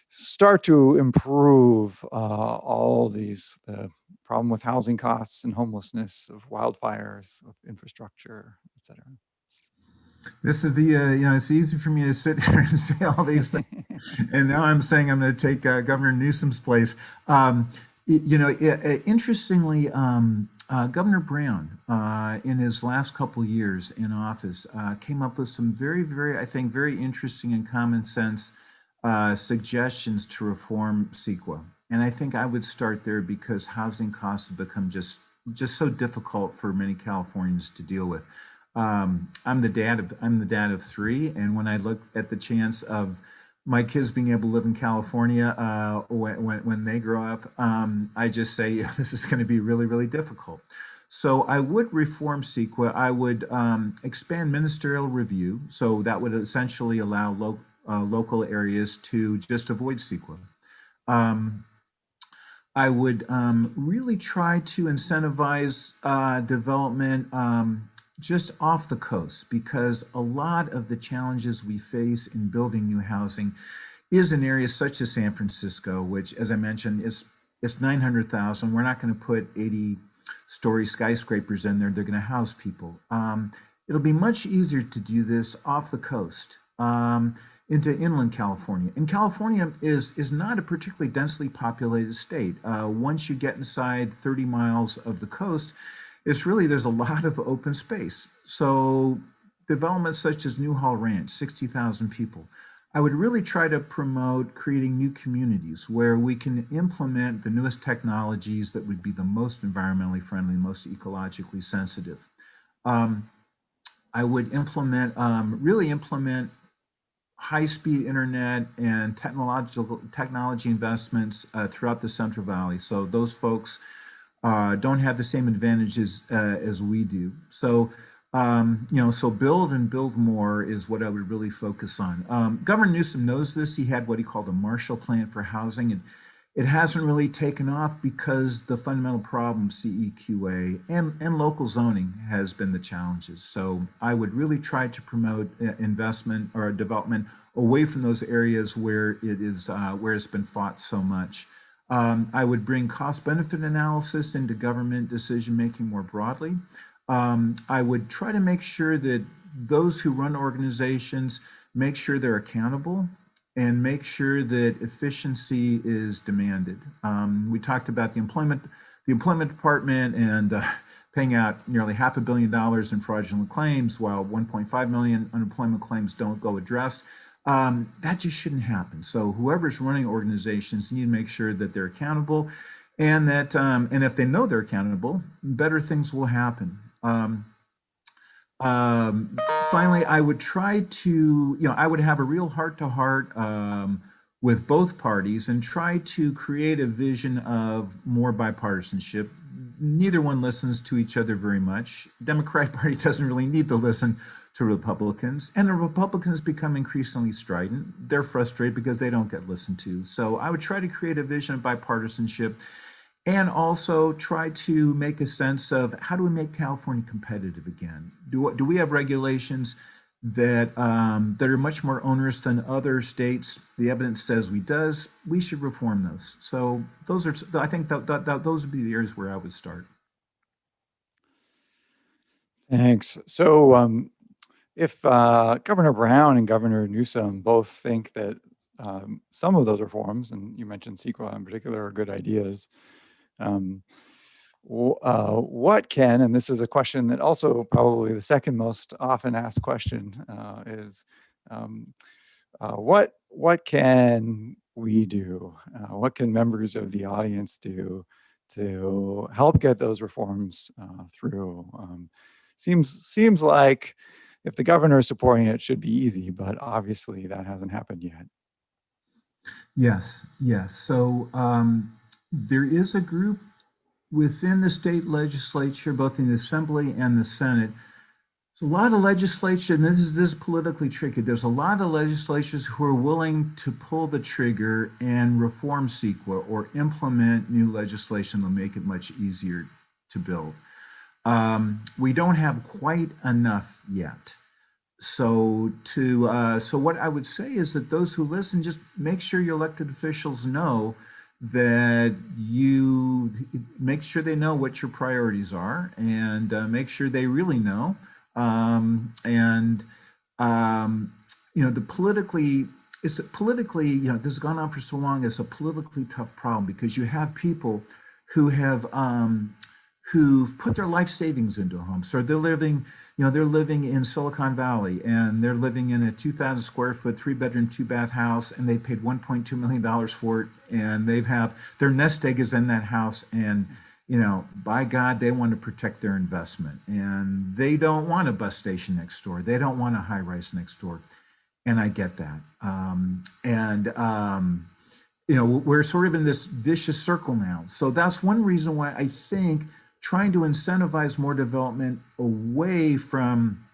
start to improve uh, all these the problem with housing costs and homelessness of wildfires of infrastructure etc this is the uh, you know it's easy for me to sit here and say all these things and now i'm saying i'm going to take uh, governor newsom's place. Um, you know interestingly um, uh, Governor Brown, uh, in his last couple years in office, uh, came up with some very, very, I think, very interesting and common sense uh, suggestions to reform CEQA. And I think I would start there because housing costs have become just just so difficult for many Californians to deal with. Um, I'm the dad of I'm the dad of three, and when I look at the chance of my kids being able to live in California uh, when, when, when they grow up, um, I just say this is going to be really really difficult. So I would reform CEQA. I would um, expand ministerial review, so that would essentially allow local uh, local areas to just avoid CEQA. Um, I would um, really try to incentivize uh, development um, just off the coast because a lot of the challenges we face in building new housing is in areas such as San Francisco, which, as I mentioned, is it's 900,000. We're not going to put 80 story skyscrapers in there. They're going to house people. Um, it'll be much easier to do this off the coast. Um, into inland California. And California is, is not a particularly densely populated state. Uh, once you get inside 30 miles of the coast, it's really, there's a lot of open space. So developments such as Newhall Ranch, 60,000 people, I would really try to promote creating new communities where we can implement the newest technologies that would be the most environmentally friendly, most ecologically sensitive. Um, I would implement, um, really implement high-speed internet and technological technology investments uh, throughout the Central Valley. So those folks uh, don't have the same advantages uh, as we do. So, um, you know, so build and build more is what I would really focus on. Um, Governor Newsom knows this. He had what he called a Marshall Plan for housing. And it hasn't really taken off because the fundamental problem, CEQA and, and local zoning has been the challenges. So I would really try to promote uh, investment or development away from those areas where it is, uh, where it's been fought so much. Um, I would bring cost benefit analysis into government decision making more broadly. Um, I would try to make sure that those who run organizations make sure they're accountable and make sure that efficiency is demanded. Um, we talked about the employment, the employment department and uh, paying out nearly half a billion dollars in fraudulent claims while 1.5 million unemployment claims don't go addressed. Um, that just shouldn't happen. So whoever's running organizations need to make sure that they're accountable and that, um, and if they know they're accountable, better things will happen. Um, um, finally, I would try to, you know, I would have a real heart to heart um, with both parties and try to create a vision of more bipartisanship. Neither one listens to each other very much. Democratic Party doesn't really need to listen to Republicans, and the Republicans become increasingly strident. They're frustrated because they don't get listened to. So I would try to create a vision of bipartisanship and also try to make a sense of how do we make California competitive again? Do, do we have regulations that um, that are much more onerous than other states? The evidence says we does. We should reform those. So those are, I think that, that, that those would be the areas where I would start. Thanks. So um, if uh, Governor Brown and Governor Newsom both think that um, some of those reforms, and you mentioned CEQA in particular, are good ideas, um, uh, what can, and this is a question that also probably the second most often asked question uh, is, um, uh, what, what can we do? Uh, what can members of the audience do to help get those reforms uh, through? Um, seems, seems like if the governor is supporting it, it should be easy, but obviously that hasn't happened yet. Yes, yes. So um, there is a group within the state legislature, both in the assembly and the Senate. There's a lot of legislation, this is this is politically tricky. There's a lot of legislatures who are willing to pull the trigger and reform CEQA or implement new legislation to make it much easier to build. Um, we don't have quite enough yet. So to uh, so what I would say is that those who listen, just make sure your elected officials know that you make sure they know what your priorities are and uh, make sure they really know. Um, and um, you know the politically it's politically you know this has gone on for so long. It's a politically tough problem because you have people who have um, who've put their life savings into a home. So they're living, you know, they're living in Silicon Valley and they're living in a 2,000 square foot, three bedroom, two bath house, and they paid 1.2 million dollars for it. And they've have their nest egg is in that house, and you know, by God, they want to protect their investment, and they don't want a bus station next door. They don't want a high rise next door, and I get that. Um, and um, you know, we're sort of in this vicious circle now. So that's one reason why I think trying to incentivize more development away from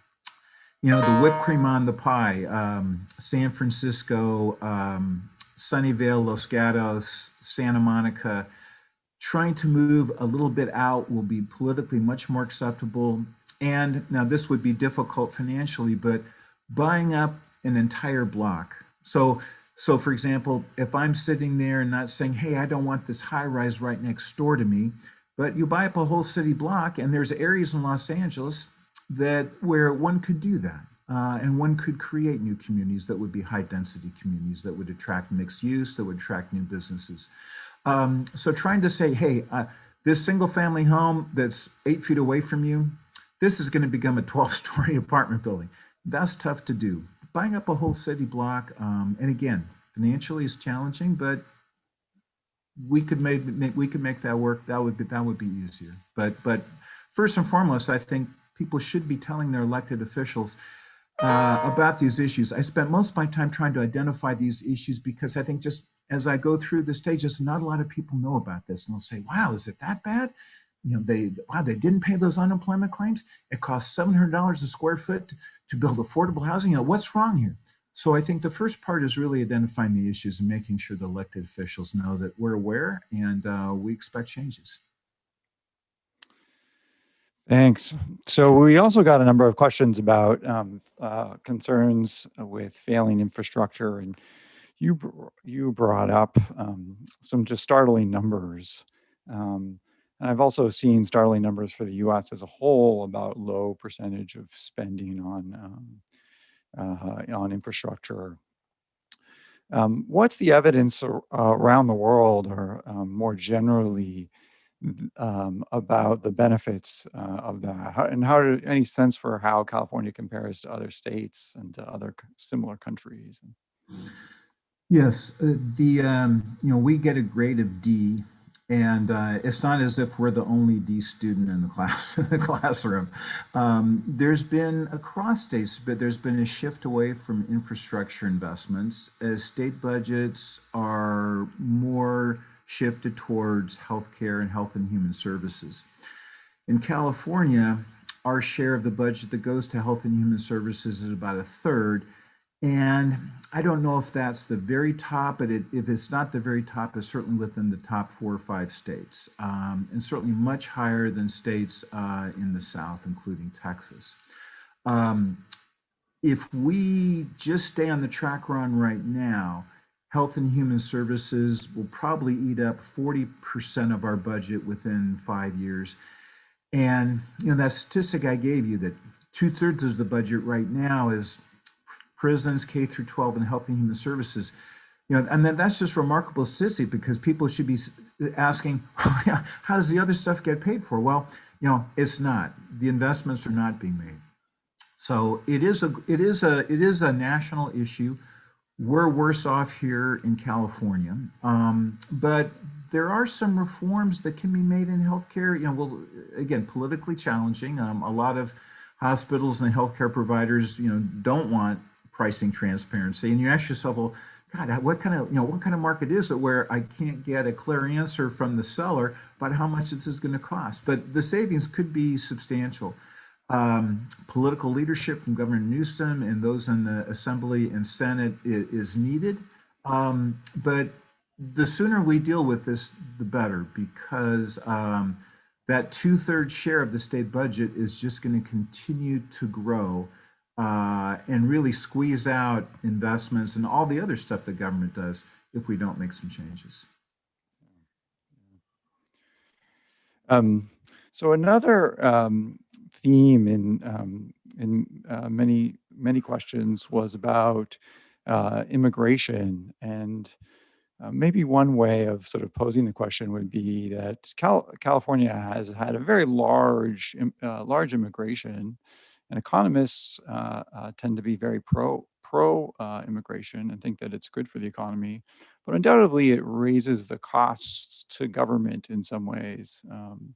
you know the whipped cream on the pie. Um, san francisco um, sunnyvale los gatos santa monica. Trying to move a little bit out will be politically much more acceptable. And now this would be difficult financially but buying up an entire block. So so for example if i'm sitting there and not saying hey i don't want this high rise right next door to me but you buy up a whole city block and there's areas in Los Angeles that where one could do that. Uh, and one could create new communities that would be high density communities that would attract mixed use, that would attract new businesses. Um, so trying to say, hey, uh, this single family home that's eight feet away from you, this is going to become a 12 story apartment building. That's tough to do. Buying up a whole city block, um, and again, financially is challenging, but we could make, make, we could make that work. That would be that would be easier. But but first and foremost, I think people should be telling their elected officials uh, about these issues. I spent most of my time trying to identify these issues because I think just as I go through the stages, not a lot of people know about this, and they'll say, "Wow, is it that bad?" You know, they wow, they didn't pay those unemployment claims. It costs seven hundred dollars a square foot to, to build affordable housing. You know, what's wrong here? So I think the first part is really identifying the issues and making sure the elected officials know that we're aware and uh, we expect changes. Thanks. So we also got a number of questions about um, uh, concerns with failing infrastructure, and you you brought up um, some just startling numbers. Um, and I've also seen startling numbers for the U.S. as a whole about low percentage of spending on um, on infrastructure. Um, what's the evidence ar- around the world, or um, more generally? um, about the benefits uh, of that how, and how do, any sense for how California compares to other states and to other similar countries. Yes, uh, the um, you know we get a grade of D, and uh, it's not as if we're the only D student in the class in the classroom. Um, there's been across states, but there's been a shift away from infrastructure investments as state budgets are more shifted towards healthcare and health and human services. In California, our share of the budget that goes to health and human services is about a third. And I don't know if that's the very top, but it, if it's not the very top, it's certainly within the top four or five states, um, and certainly much higher than states uh, in the South, including Texas. Um, if we just stay on the track we're on right now, Health and Human Services will probably eat up 40% of our budget within five years. And you know that statistic I gave you that two thirds of the budget right now is prisons, K through 12, and Health and Human Services. You know, and then that's just remarkable statistic because people should be asking, how does the other stuff get paid for? Well, you know, it's not. The investments are not being made. So it is a it is a it is a national issue. We're worse off here in California, um, but there are some reforms that can be made in healthcare. You know, well, again, politically challenging. Um, a lot of hospitals and healthcare providers, you know, don't want pricing transparency, and you ask yourself, well, God, what kind of you know what kind of market is it where I can't get a clear answer from the seller about how much this is going to cost? But the savings could be substantial um, political leadership from Governor Newsom and those in the Assembly and Senate is, is needed. Um, but the sooner we deal with this, the better, because um, that two thirds share of the state budget is just going to continue to grow uh, and really squeeze out investments and all the other stuff the government does if we don't make some changes. Um, so another um, theme in um, in uh, many many questions was about uh, immigration and uh, maybe one way of sort of posing the question would be that Cal- California has had a very large uh, large immigration, and economists uh, uh, tend to be very pro pro uh, immigration and think that it's good for the economy, but undoubtedly it raises the costs to government in some ways. Um,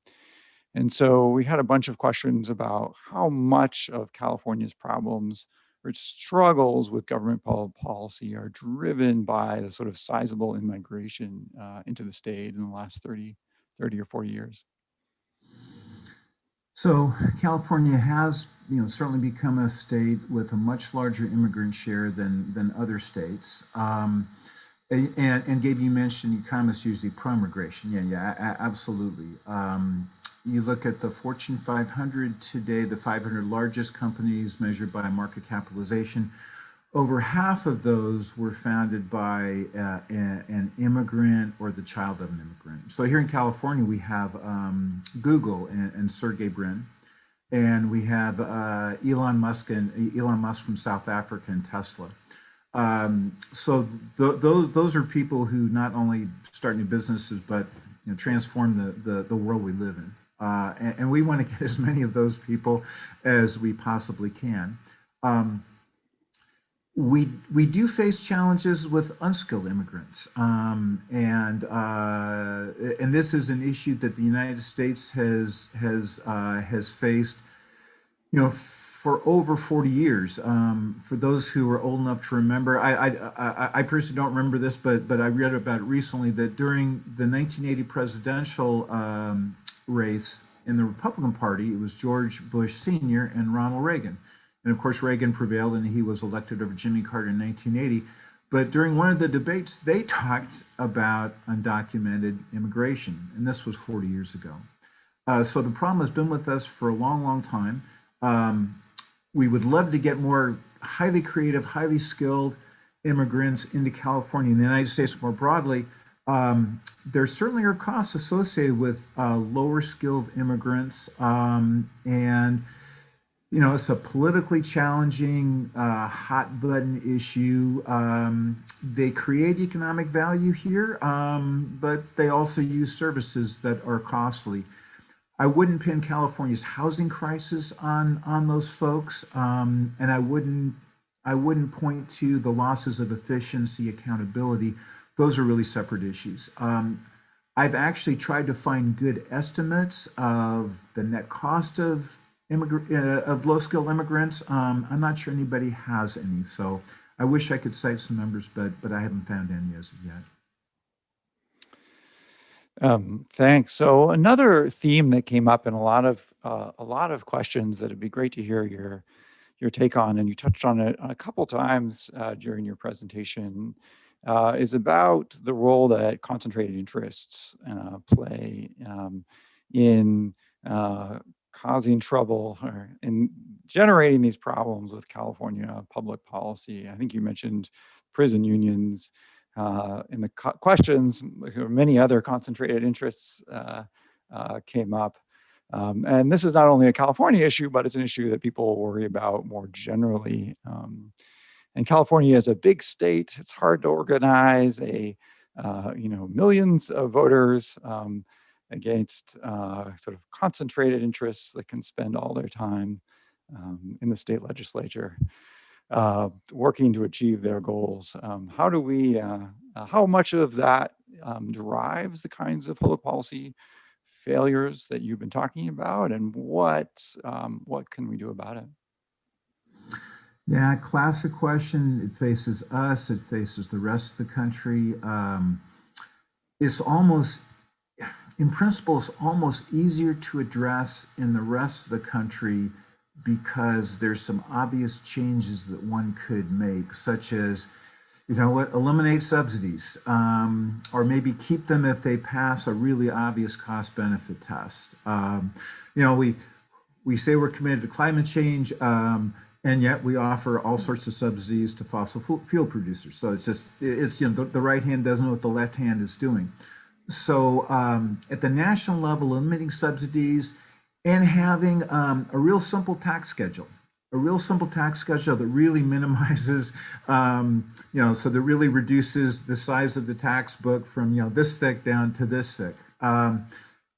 and so we had a bunch of questions about how much of California's problems or struggles with government policy are driven by the sort of sizable immigration uh, into the state in the last 30, 30 or 40 years. So California has, you know, certainly become a state with a much larger immigrant share than than other states. Um, and, and Gabe, you mentioned economists usually pro-immigration. Yeah, yeah, absolutely. Um, you look at the Fortune 500 today, the 500 largest companies measured by market capitalization. Over half of those were founded by uh, an immigrant or the child of an immigrant. So here in California, we have um, Google and, and Sergey Brin, and we have uh, Elon Musk and Elon Musk from South Africa and Tesla. Um, so th- those those are people who not only start new businesses but you know, transform the, the the world we live in. Uh, and, and we want to get as many of those people as we possibly can. Um, we we do face challenges with unskilled immigrants, um, and uh, and this is an issue that the United States has has uh, has faced, you know, for over 40 years. Um, for those who are old enough to remember, I, I I I personally don't remember this, but but I read about it recently that during the 1980 presidential um, race in the Republican Party, it was George Bush Sr. and Ronald Reagan. And of course, Reagan prevailed and he was elected over Jimmy Carter in 1980. But during one of the debates, they talked about undocumented immigration, and this was 40 years ago. Uh, so the problem has been with us for a long, long time. Um, we would love to get more highly creative, highly skilled immigrants into California and the United States more broadly. Um, there certainly are costs associated with uh, lower skilled immigrants, um, and you know it's a politically challenging, uh, hot button issue. Um, they create economic value here, um, but they also use services that are costly. I wouldn't pin California's housing crisis on on those folks, um, and I wouldn't I wouldn't point to the losses of efficiency, accountability. Those are really separate issues. Um, I've actually tried to find good estimates of the net cost of uh, of low skilled immigrants. Um, I'm not sure anybody has any, so I wish I could cite some numbers, but but I haven't found any as of yet. Um, thanks. So another theme that came up in a lot of uh, a lot of questions that it'd be great to hear your your take on, and you touched on it a couple times uh, during your presentation, uh, is about the role that concentrated interests uh, play um, in uh, causing trouble or in generating these problems with California public policy. I think you mentioned prison unions uh, in the questions, many other concentrated interests uh, uh, came up. Um, and this is not only a California issue, but it's an issue that people worry about more generally. Um, and California is a big state. It's hard to organize a, uh, you know, millions of voters um, against uh, sort of concentrated interests that can spend all their time um, in the state legislature uh, working to achieve their goals. Um, how do we, uh, uh, how much of that um, drives the kinds of public policy failures that you've been talking about and what, um, what can we do about it? Yeah, classic question. It faces us, it faces the rest of the country. Um, it's almost, in principle, it's almost easier to address in the rest of the country because there's some obvious changes that one could make, such as, you know what, eliminate subsidies, um, or maybe keep them if they pass a really obvious cost benefit test. Um, you know, we we say we're committed to climate change, um, and yet we offer all sorts of subsidies to fossil fuel producers. So it's just it's you know the, the right hand doesn't know what the left hand is doing. So um, at the national level, limiting subsidies and having um, a real simple tax schedule a real simple tax schedule that really minimizes um, you know so that really reduces the size of the tax book from you know this thick down to this thick. Um,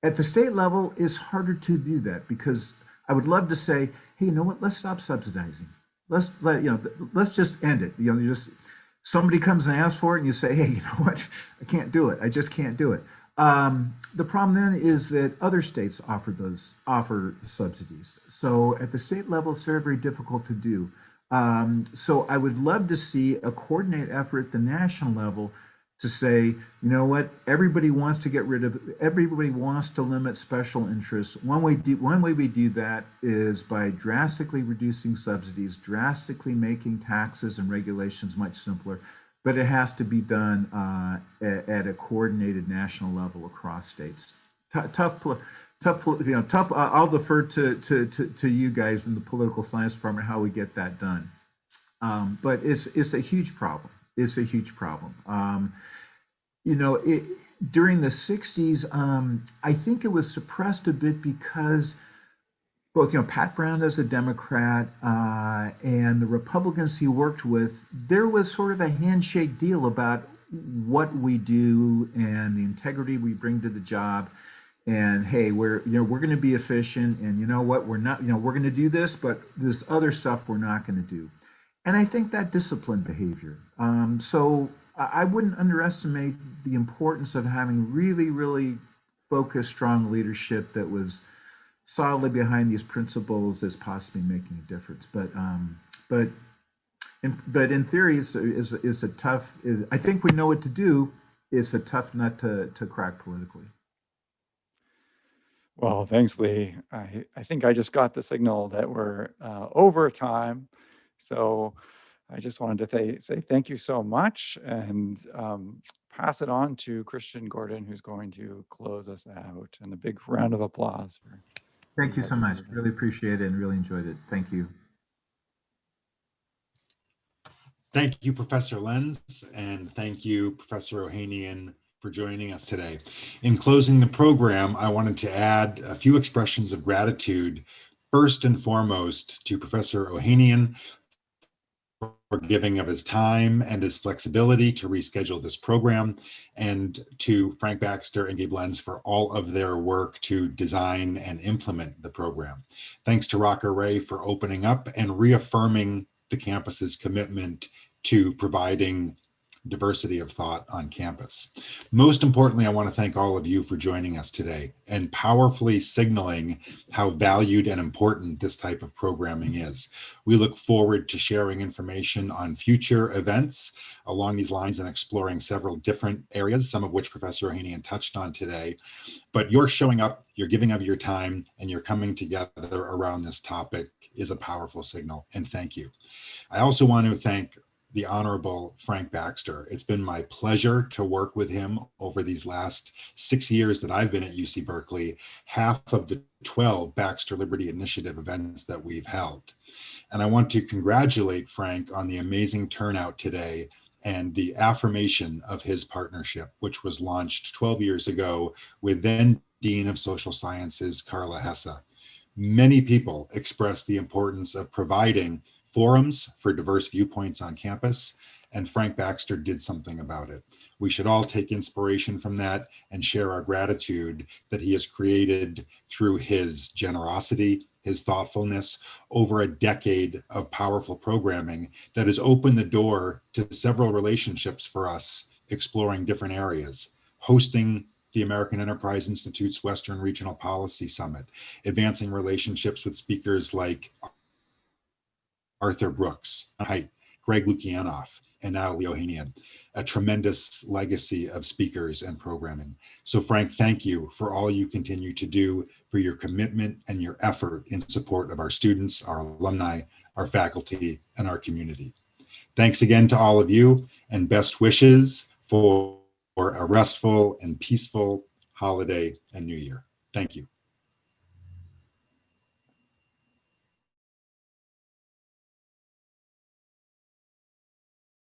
at the state level it's harder to do that because i would love to say hey you know what? Let's stop subsidizing. Let's let you know let's just end it. You know you just somebody comes and asks for it and you say hey you know what i can't do it i just can't do it um, the problem then is that other states offer those offer subsidies. So at the state level, it's very, very difficult to do. Um, so I would love to see a coordinated effort at the national level to say, you know what, everybody wants to get rid of, everybody wants to limit special interests. One way, do, one way we do that is by drastically reducing subsidies, drastically making taxes and regulations much simpler but it has to be done uh, at, at, a coordinated national level across states. T tough, tough, you know, tough. Uh, I'll defer to, to, to, to, you guys in the political science department how we get that done. Um, but it's it's a huge problem. It's a huge problem. Um, you know, it, during the 60s, um, I think it was suppressed a bit because both, you know, Pat Brown as a Democrat uh, and the Republicans he worked with, there was sort of a handshake deal about what we do and the integrity we bring to the job. And hey, we're you know we're going to be efficient, and you know what, we're not you know we're going to do this, but this other stuff we're not going to do. And I think that disciplined behavior. Um, so I wouldn't underestimate the importance of having really, really focused, strong leadership that was solidly behind these principles as possibly making a difference. But um, but in, but in theory, is is a tough. Is, I think we know what to do. It's a tough nut to to crack politically. Well, thanks, Lee. I, I think I just got the signal that we're uh, over time. So I just wanted to th- say thank you so much and um, pass it on to Christian Gordon, who's going to close us out. And a big round of applause for. Thank you so much. Really appreciate it and really enjoyed it. Thank you. Thank you, Professor Lenz, and thank you, Professor Ohanian, for joining us today. In closing the program, I wanted to add a few expressions of gratitude, first and foremost to Professor Ohanian for giving of his time and his flexibility to reschedule this program, and to Frank Baxter and Gabe Lenz for all of their work to design and implement the program. Thanks to Raka Ray for opening up and reaffirming the campus's commitment to providing diversity of thought on campus. Most importantly, I want to thank all of you for joining us today and powerfully signaling how valued and important this type of programming is. We look forward to sharing information on future events along these lines and exploring several different areas, some of which Professor Ohanian touched on today. But you're showing up, you're giving of your time, and you're coming together around this topic is a powerful signal, and thank you. I also want to thank the Honorable Frank Baxter. It's been my pleasure to work with him over these last six years that I've been at UC Berkeley, half of the 12 Baxter Liberty Initiative events that we've held. And I want to congratulate Frank on the amazing turnout today and the affirmation of his partnership, which was launched 12 years ago with then Dean of Social Sciences, Carla Hesse. Many people expressed the importance of providing forums for diverse viewpoints on campus, and Frank Baxter did something about it. We should all take inspiration from that and share our gratitude that he has created through his generosity, his thoughtfulness over a decade of powerful programming that has opened the door to several relationships for us exploring different areas, hosting the American Enterprise Institute's Western Regional Policy Summit, advancing relationships with speakers like Arthur Brooks, Haidt, Greg Lukianoff, and now Lee Ohanian, a tremendous legacy of speakers and programming. So Frank, thank you for all you continue to do, for your commitment and your effort in support of our students, our alumni, our faculty, and our community. Thanks again to all of you and best wishes for a restful and peaceful holiday and new year. Thank you.